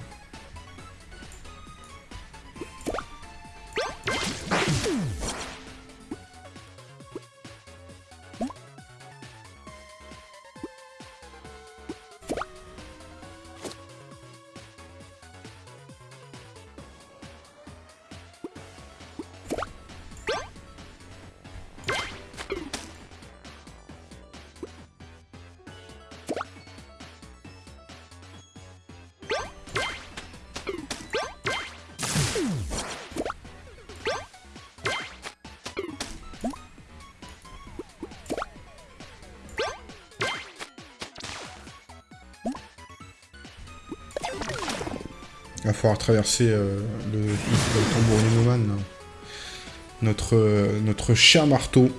Traverser euh, le, le, tambour Notre, euh, notre cher marteau.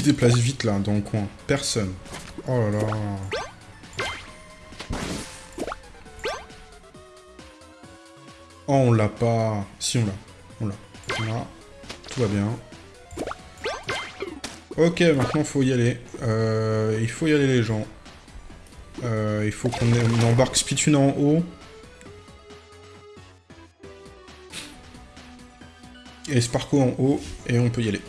Se déplace vite, là, dans le coin Personne. Oh là là. Oh, on l'a pas. Si, on l'a. On l'a. On Tout va bien. Ok, maintenant, faut y aller. Euh, il faut y aller, les gens. Euh, il faut qu'on embarque Spitune en haut. Et Sparko en haut, et on peut y aller.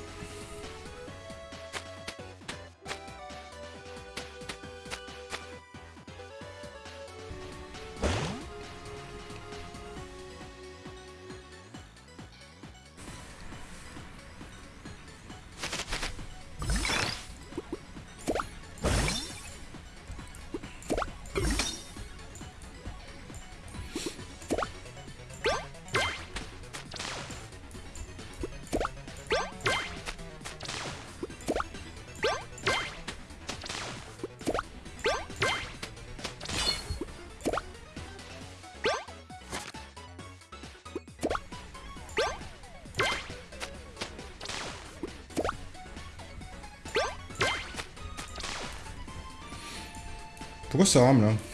Pourquoi ça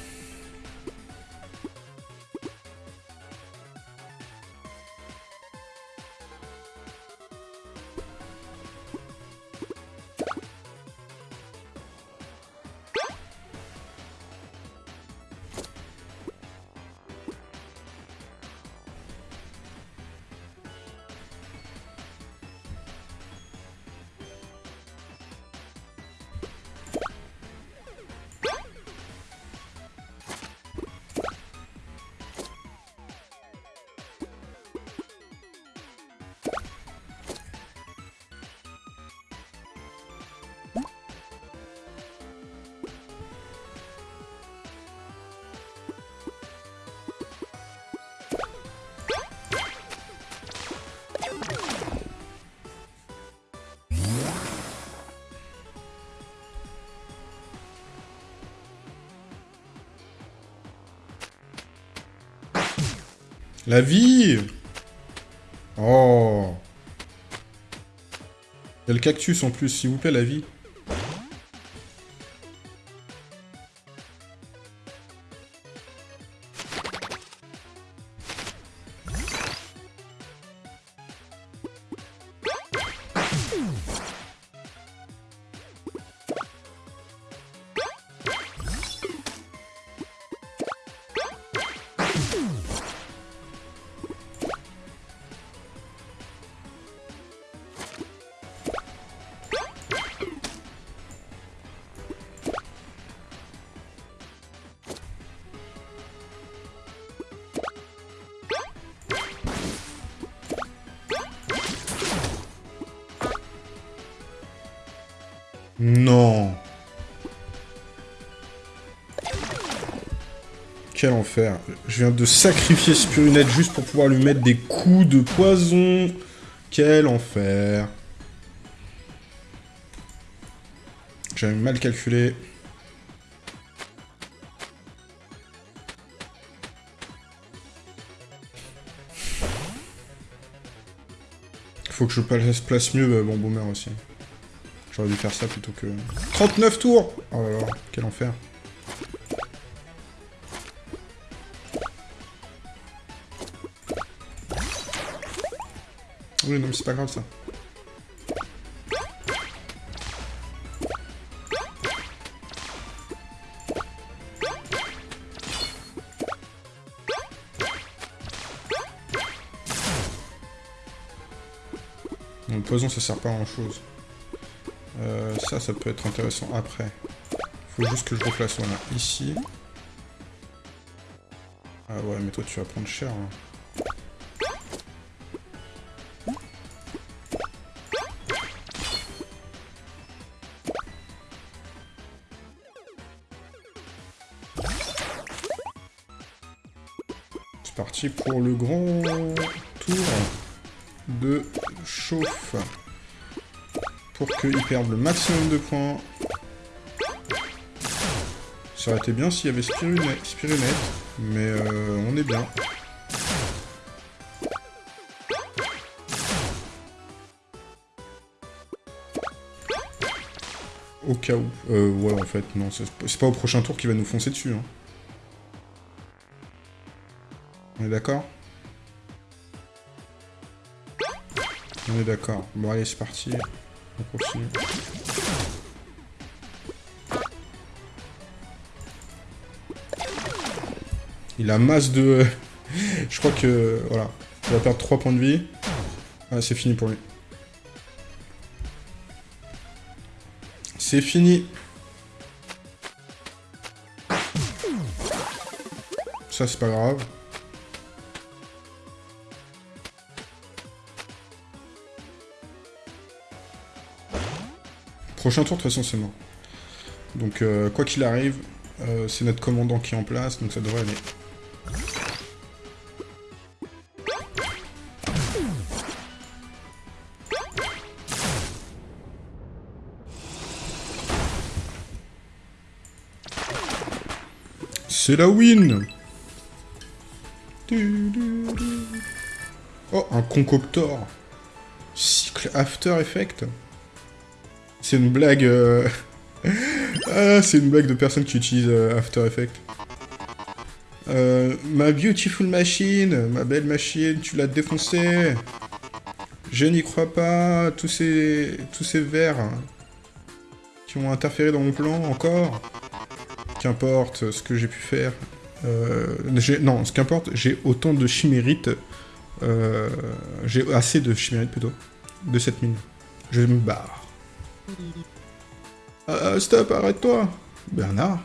La vie Oh Il le cactus en plus, s'il vous plaît, la vie. Je viens de sacrifier Spirunette juste pour pouvoir lui mettre des coups de poison. Quel enfer. J'avais mal calculé. Faut que je place mieux mon euh, boomer aussi. J'aurais dû faire ça plutôt que... 39 tours Oh là là, quel enfer. Oui, non, mais c'est pas grave, ça. le poison, ça sert pas à grand-chose. Euh, ça, ça peut être intéressant après. Faut juste que je replace, voilà, ici. Ah ouais, mais toi, tu vas prendre cher, hein. Pour le grand tour de chauffe pour qu'il perde le maximum de points. Ça aurait été bien s'il y avait Spirunette, mais euh, on est bien. Au cas où. Euh, ouais, en fait, non, c'est pas au prochain tour qu'il va nous foncer dessus. Hein. Est d'accord On est d'accord. Bon, allez, c'est parti. On continue. Il a masse de... Je crois que... Voilà. Il va perdre 3 points de vie. C'est fini pour lui. C'est fini. Ça, c'est pas grave. Prochain tour, de toute façon, c'est mort. Donc, euh, quoi qu'il arrive, euh, c'est notre commandant qui est en place, donc ça devrait aller. C'est la win Oh, un concoctor Cycle After Effect C'est une blague... Euh, ah, c'est une blague de personnes qui utilisent euh, After Effect. Euh, ma beautiful machine, ma belle machine, tu l'as défoncée. Je n'y crois pas, tous ces, tous ces vers qui ont interféré dans mon plan encore. Qu'importe ce que j'ai pu faire. Euh, non, ce qu'importe, j'ai autant de chimérites. J'ai assez de chimérites plutôt. De cette mine. Je me barre. Ah, stop, arrête-toi Bernard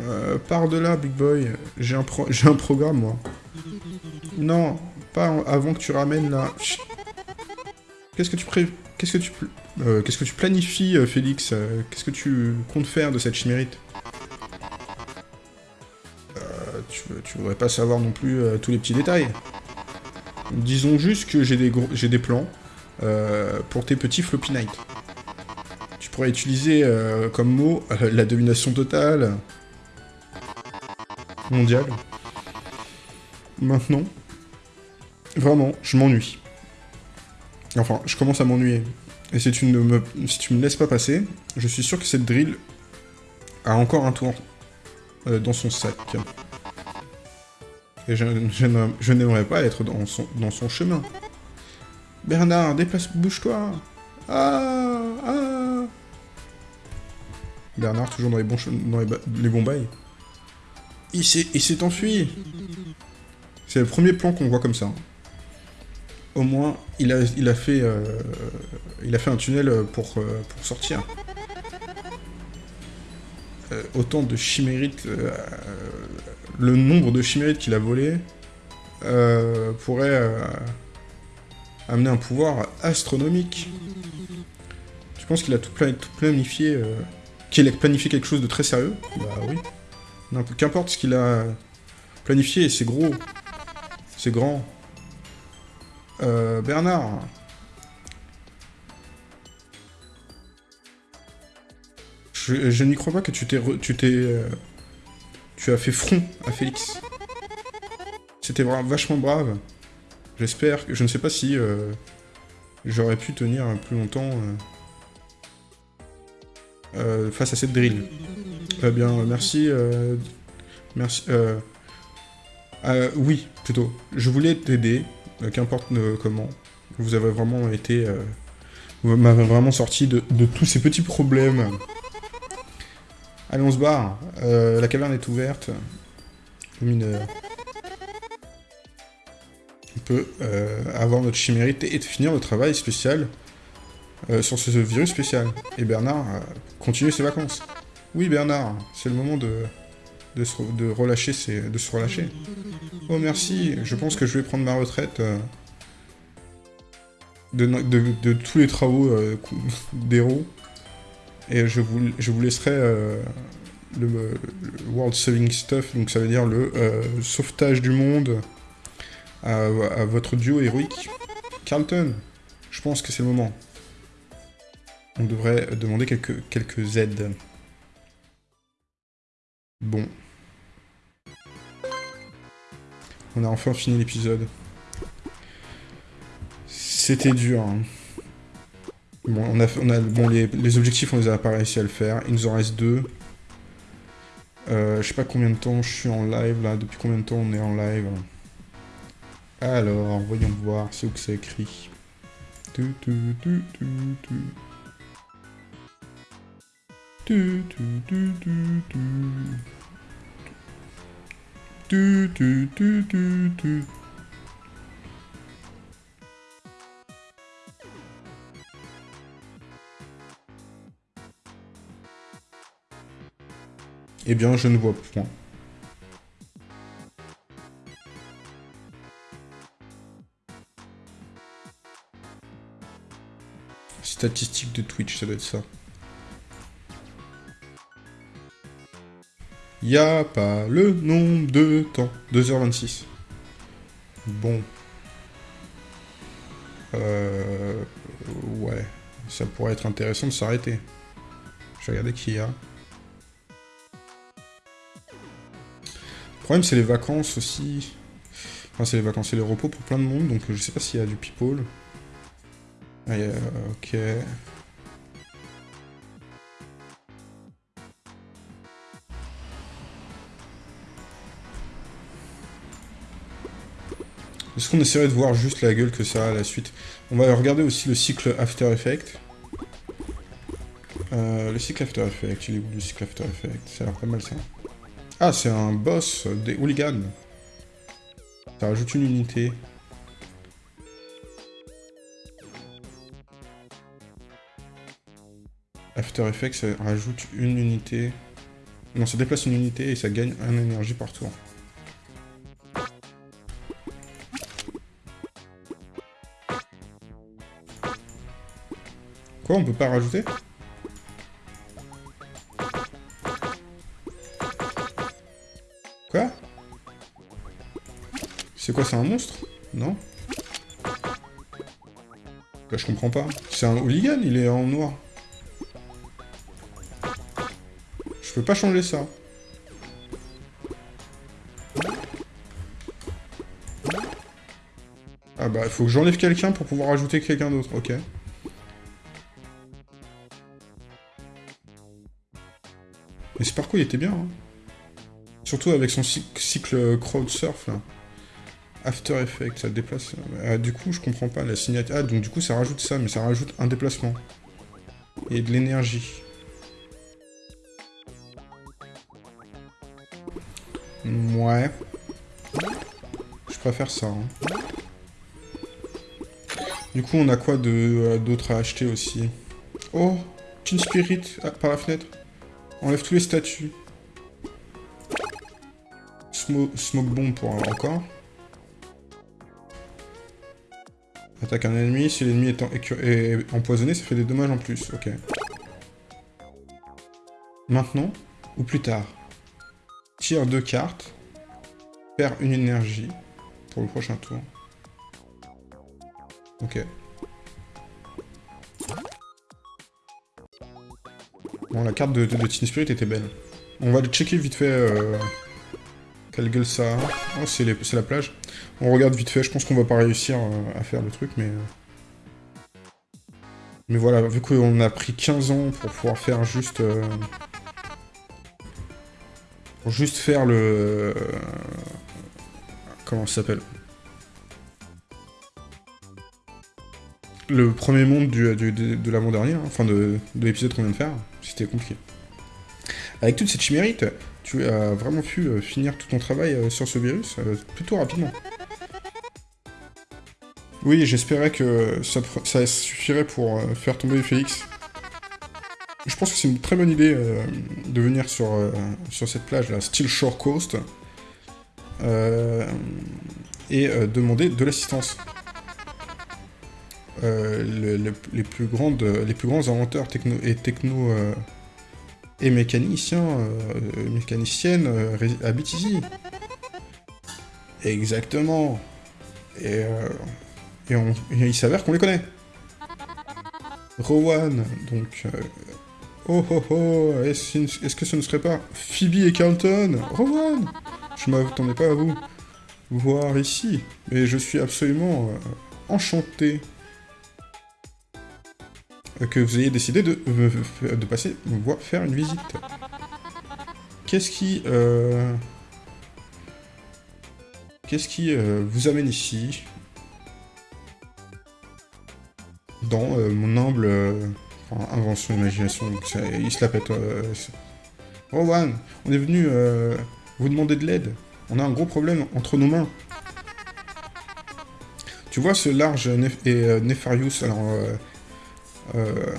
euh, Pars de là, big boy. J'ai un, un programme, moi. Non, pas avant que tu ramènes la... Qu'est-ce que tu pré... Qu'est-ce que tu... Euh, qu'est-ce que tu planifies, euh, Félix euh, Qu'est-ce que tu comptes faire de cette chimérite? Tu, tu voudrais pas savoir non plus tous les petits détails. Disons juste que j'ai des, des plans pour tes petits floppy night. Tu pourrais utiliser comme mot la domination totale mondiale. Maintenant, vraiment, je m'ennuie. Enfin, je commence à m'ennuyer. Et si tu, ne me, si tu me laisses pas passer, je suis sûr que cette drill a encore un tour euh, dans son sac. Et je, n'aimerais pas être dans son, dans son chemin. Bernard, déplace, bouge-toi Ah Ah Bernard, toujours dans les bons, dans les, bons bails. Il s'est enfui C'est le premier plan qu'on voit comme ça au moins, il a, il a, fait, euh, il a fait un tunnel pour, euh, pour sortir. Euh, autant de chimérites, le nombre de chimérites qu'il a volé pourrait amener un pouvoir astronomique. Tu penses qu'il a tout, tout planifié, qu'il a planifié quelque chose de très sérieux Bah oui. Qu'importe ce qu'il a planifié, c'est gros, c'est grand, euh, Bernard Je, n'y crois pas que tu t'es... Tu t'es... Euh, tu as fait front à Félix. C'était vachement brave. J'espère que... Je ne sais pas si... Euh, j'aurais pu tenir plus longtemps... face à cette drill. Eh bien, merci... merci... oui, plutôt. Je voulais t'aider, euh, qu'importe euh, comment. Vous avez vraiment été... Euh, vous m'avez vraiment sorti de, tous ces petits problèmes. Allez, on se barre. la caverne est ouverte. Mineur. On peut avoir notre chimérite et finir le travail spécial sur ce virus spécial. Et Bernard continue ses vacances. Oui, Bernard, c'est le moment de, de, se, de relâcher de se relâcher. Oh merci, je pense que je vais prendre ma retraite euh, de, tous les travaux euh, d'héros. Et je vous, je vous laisserai euh, le, World Saving Stuff, donc ça veut dire le sauvetage du monde à, votre duo héroïque. Carlton, je pense que c'est le moment. On devrait demander quelques, quelques aides. Bon. On a enfin fini l'épisode. C'était dur. Hein. Bon, on a, on bon, les, les, objectifs, on les a pas réussi à le faire. Il nous en reste deux. Euh, je sais pas combien de temps je suis en live, là. Depuis combien de temps on est en live? Alors, voyons voir. Où que c'est écrit. Tu, tu, tu, tu, tu. Tu, tu, tu, tu, tu. Tu, tu, tu, tu, tu. Eh bien, je ne vois point. Statistique de Twitch, ça doit être ça. Y a pas le nombre de temps. 2h26. Bon. Euh... Ouais. Ça pourrait être intéressant de s'arrêter. Je vais regarder qui y a. Le problème, c'est les vacances aussi. Enfin, c'est les vacances, c'est les repos pour plein de monde, donc je sais pas s'il y a du people. Ah, ok. Est-ce qu'on essaierait de voir juste la gueule que ça a à la suite On va regarder aussi le cycle After Effects. Euh, le cycle After Effects, il est où le cycle After Effects? Ça a l'air pas mal ça. Ah, c'est un boss des hooligans. Ça rajoute une unité. After Effects, rajoute une unité. Non, ça déplace une unité et ça gagne un énergie par tour. Quoi, on peut pas rajouter? Quoi? C'est quoi, c'est un monstre? Non? Là, je comprends pas. C'est un hooligan, il est en noir. Je peux pas changer ça. Ah bah, il faut que j'enlève quelqu'un pour pouvoir ajouter quelqu'un d'autre, ok. Mais ce parcours, il était bien, hein. Surtout avec son cycle crowd surf, là. After Effects, ça déplace... Ah, du coup, je comprends pas, la signature... Ah, donc du coup, ça rajoute ça, mais ça rajoute un déplacement. Et de l'énergie. Ouais. Je préfère ça. Hein. Du coup, on a quoi euh, d'autre à acheter aussi? Oh Teen Spirit, ah, par la fenêtre. Enlève tous les statues. smoke bomb pour encore. Attaque un ennemi, si l'ennemi est, est, empoisonné, ça fait des dommages en plus, ok. Maintenant, ou plus tard? Tire deux cartes, perd une énergie pour le prochain tour. Ok. Bon, la carte de, de, Teen Spirit était belle. On va checker vite fait euh, quelle gueule ça a. Oh, c'est la plage. On regarde vite fait, je pense qu'on va pas réussir euh, à faire le truc, mais... Euh. Mais voilà, vu qu'on a pris 15 ans pour pouvoir faire juste... pour juste faire le... Comment ça s'appelle? Le premier monde du, de l'avant-dernier, hein, enfin de, de l'épisode qu'on vient de faire. C'était compliqué. Avec toute cette chimérite, tu as vraiment pu euh, finir tout ton travail euh, sur ce virus euh, plutôt rapidement. Oui, j'espérais que ça, suffirait pour faire tomber Félix. Je pense que c'est une très bonne idée de venir sur, sur cette plage, là, Steel Shore Coast, et demander de l'assistance. les, plus grandes, les plus grands inventeurs techno et techno et mécaniciens, euh, mécaniciennes euh, habitent ici. Exactement. Et, euh, et, il s'avère qu'on les connaît. Rowan, donc... oh oh oh, est-ce que ce ne serait pas Phoebe et Carlton? Rowan Je m'attendais pas à vous voir ici, mais je suis absolument enchanté. que vous ayez décidé de, euh, passer voir faire une visite. Qu'est-ce qui... Euh, qu'est-ce qui euh, vous amène ici? Dans mon humble invention, imagination, il se la pète. Rowan, on est venu vous demander de l'aide. On a un gros problème entre nos mains. Tu vois ce large et Nefarius, alors euh,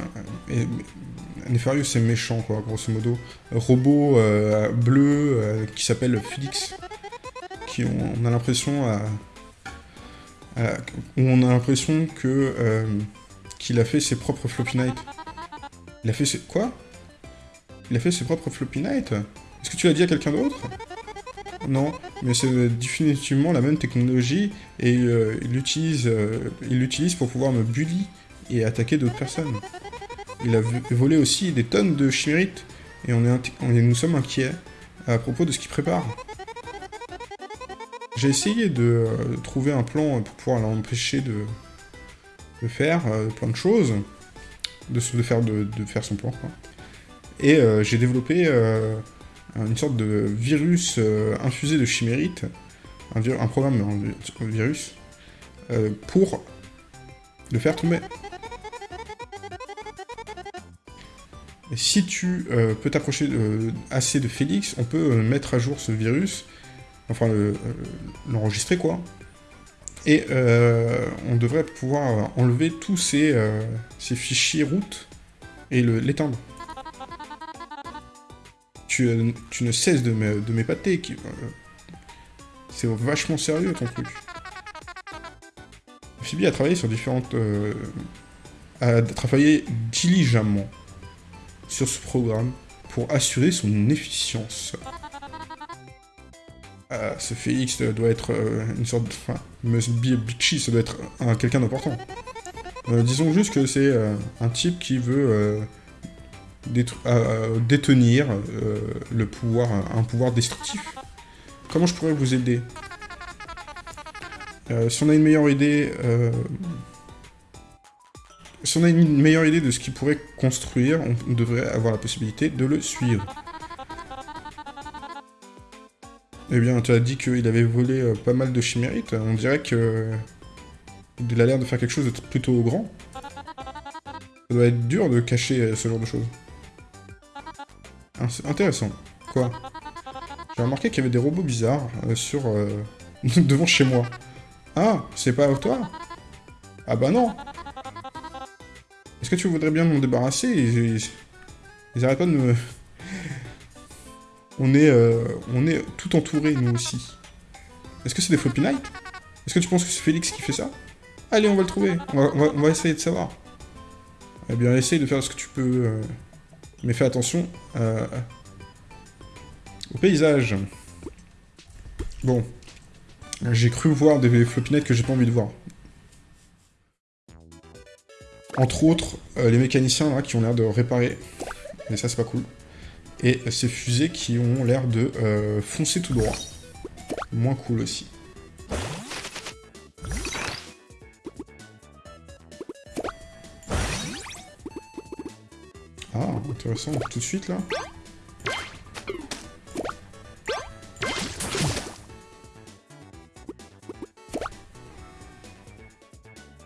Nefarius c'est méchant quoi, grosso modo. Robot euh, bleu euh, qui s'appelle Felix, qui on, a l'impression on a l'impression que qu'il a fait ses propres Floppy Night. Il a fait ses... Quoi? Il a fait ses propres Floppy Night Est-ce que tu l'as dit à quelqu'un d'autre? Non, mais c'est définitivement la même technologie et il l'utilise il l'utilise pour pouvoir me bully et attaquer d'autres personnes. Il a volé aussi des tonnes de chimérites, et nous sommes inquiets à propos de ce qu'il prépare. J'ai essayé de euh, trouver un plan pour pouvoir l'empêcher de, faire euh, plein de choses, de, faire, de, faire son plan. Et euh, j'ai développé une sorte de virus infusé de chimérites, un, un programme, virus, pour le faire tomber. si tu euh, peux t'approcher euh, assez de Félix, on peut euh, mettre à jour ce virus, enfin l'enregistrer quoi, et on devrait pouvoir enlever tous ces, ces fichiers route et l'éteindre. Tu, tu, ne cesses de m'épater, c'est vachement sérieux ton truc. Phoebe a travaillé sur différentes... a travaillé diligemment sur ce programme pour assurer son efficience. Euh, ce Félix doit être euh, une sorte de... Enfin, must be bitchy, ça doit être quelqu'un d'important. Euh, disons juste que c'est un type qui veut détenir le pouvoir, un pouvoir destructif. Comment je pourrais vous aider? Si on a une meilleure idée si on a une meilleure idée de ce qu'il pourrait construire, on devrait avoir la possibilité de le suivre. Eh bien, tu as dit qu'il avait volé euh, pas mal de chimérites. On dirait que... Il a l'air de faire quelque chose de plutôt grand. Ça doit être dur de cacher euh, ce genre de choses. Ah, intéressant. Quoi? J'ai remarqué qu'il y avait des robots bizarres euh, sur... devant chez moi. Ah, c'est pas toi? Ah bah non est-ce que tu voudrais bien m'en débarrasser? Ils, ils, arrêtent pas de me... On est, euh, on est tout entouré, nous aussi. Est-ce que c'est des Floppy Est-ce que tu penses que c'est Félix qui fait ça? Allez, on va le trouver. On va, essayer de savoir. Eh bien, essaye de faire ce que tu peux. Euh, mais fais attention euh, au paysage. Bon. J'ai cru voir des Floppy que j'ai pas envie de voir. Entre autres, les mécaniciens là, qui ont l'air de réparer. Mais ça, c'est pas cool. Et ces fusées qui ont l'air de euh, foncer tout droit. Moins cool aussi. Ah, intéressant, tout de suite là.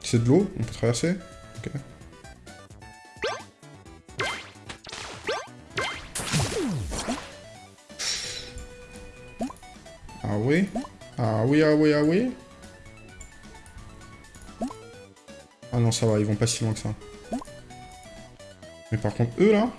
C'est de l'eau, on peut traverser? Ah ah oui, ah oui Ah non, ça va, ils vont pas si loin que ça. Mais par contre, eux, là...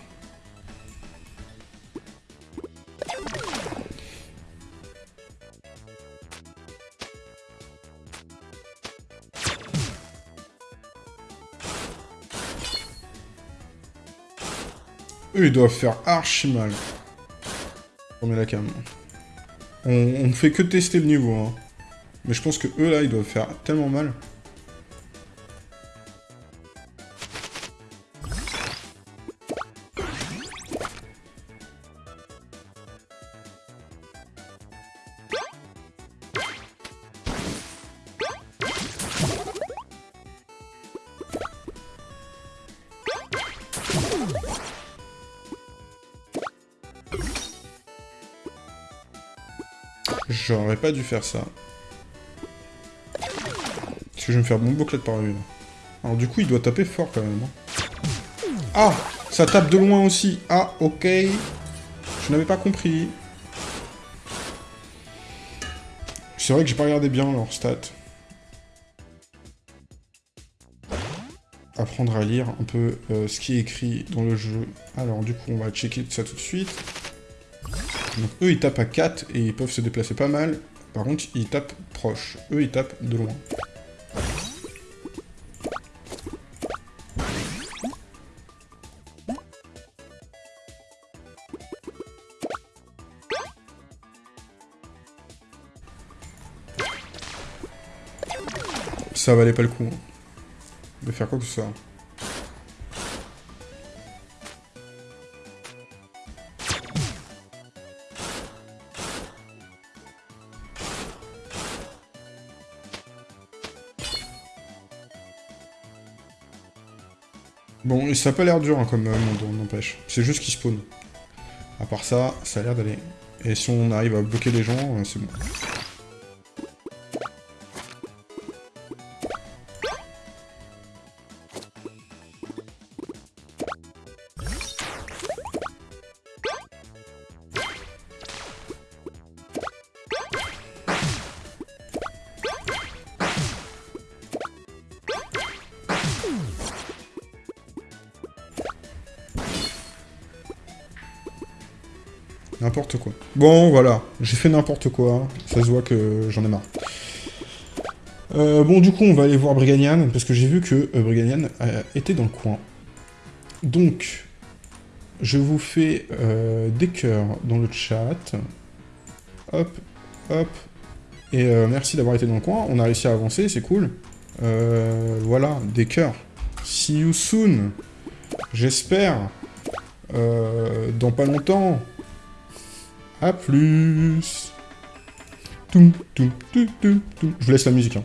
Eux, ils doivent faire archi mal. On met la cam. On, ne fait que tester le niveau, hein. Mais je pense que eux, là, ils doivent faire tellement mal. J'aurais pas dû faire ça. Je vais me faire mon bouclette par une. Alors du coup, il doit taper fort quand même. Hein. Ah Ça tape de loin aussi. Ah, ok. Je n'avais pas compris. C'est vrai que j'ai pas regardé bien leur stats. Apprendre à lire un peu euh, ce qui est écrit dans le jeu. Alors du coup, on va checker ça tout de suite. Donc eux, ils tapent à 4 et ils peuvent se déplacer pas mal. Par contre, ils tapent proche. Eux, ils tapent de loin. Ça valait pas le coup. Hein, de faire quoi que ce soit. Bon, ça a pas l'air dur hein, comme euh, monde, n'empêche. C'est juste qu'il spawn. À part ça, ça a l'air d'aller. Et si on arrive à bloquer les gens, euh, c'est bon. Bon, voilà. J'ai fait n'importe quoi. Ça se voit que j'en ai marre. Euh, bon, du coup, on va aller voir Briganian, parce que j'ai vu que euh, Briganian euh, était dans le coin. Donc, je vous fais des cœurs dans le chat. Hop, hop. Et merci d'avoir été dans le coin. On a réussi à avancer, c'est cool. voilà, des cœurs. See you soon. J'espère. dans pas longtemps. A plus Je vous laisse la musique. Hein.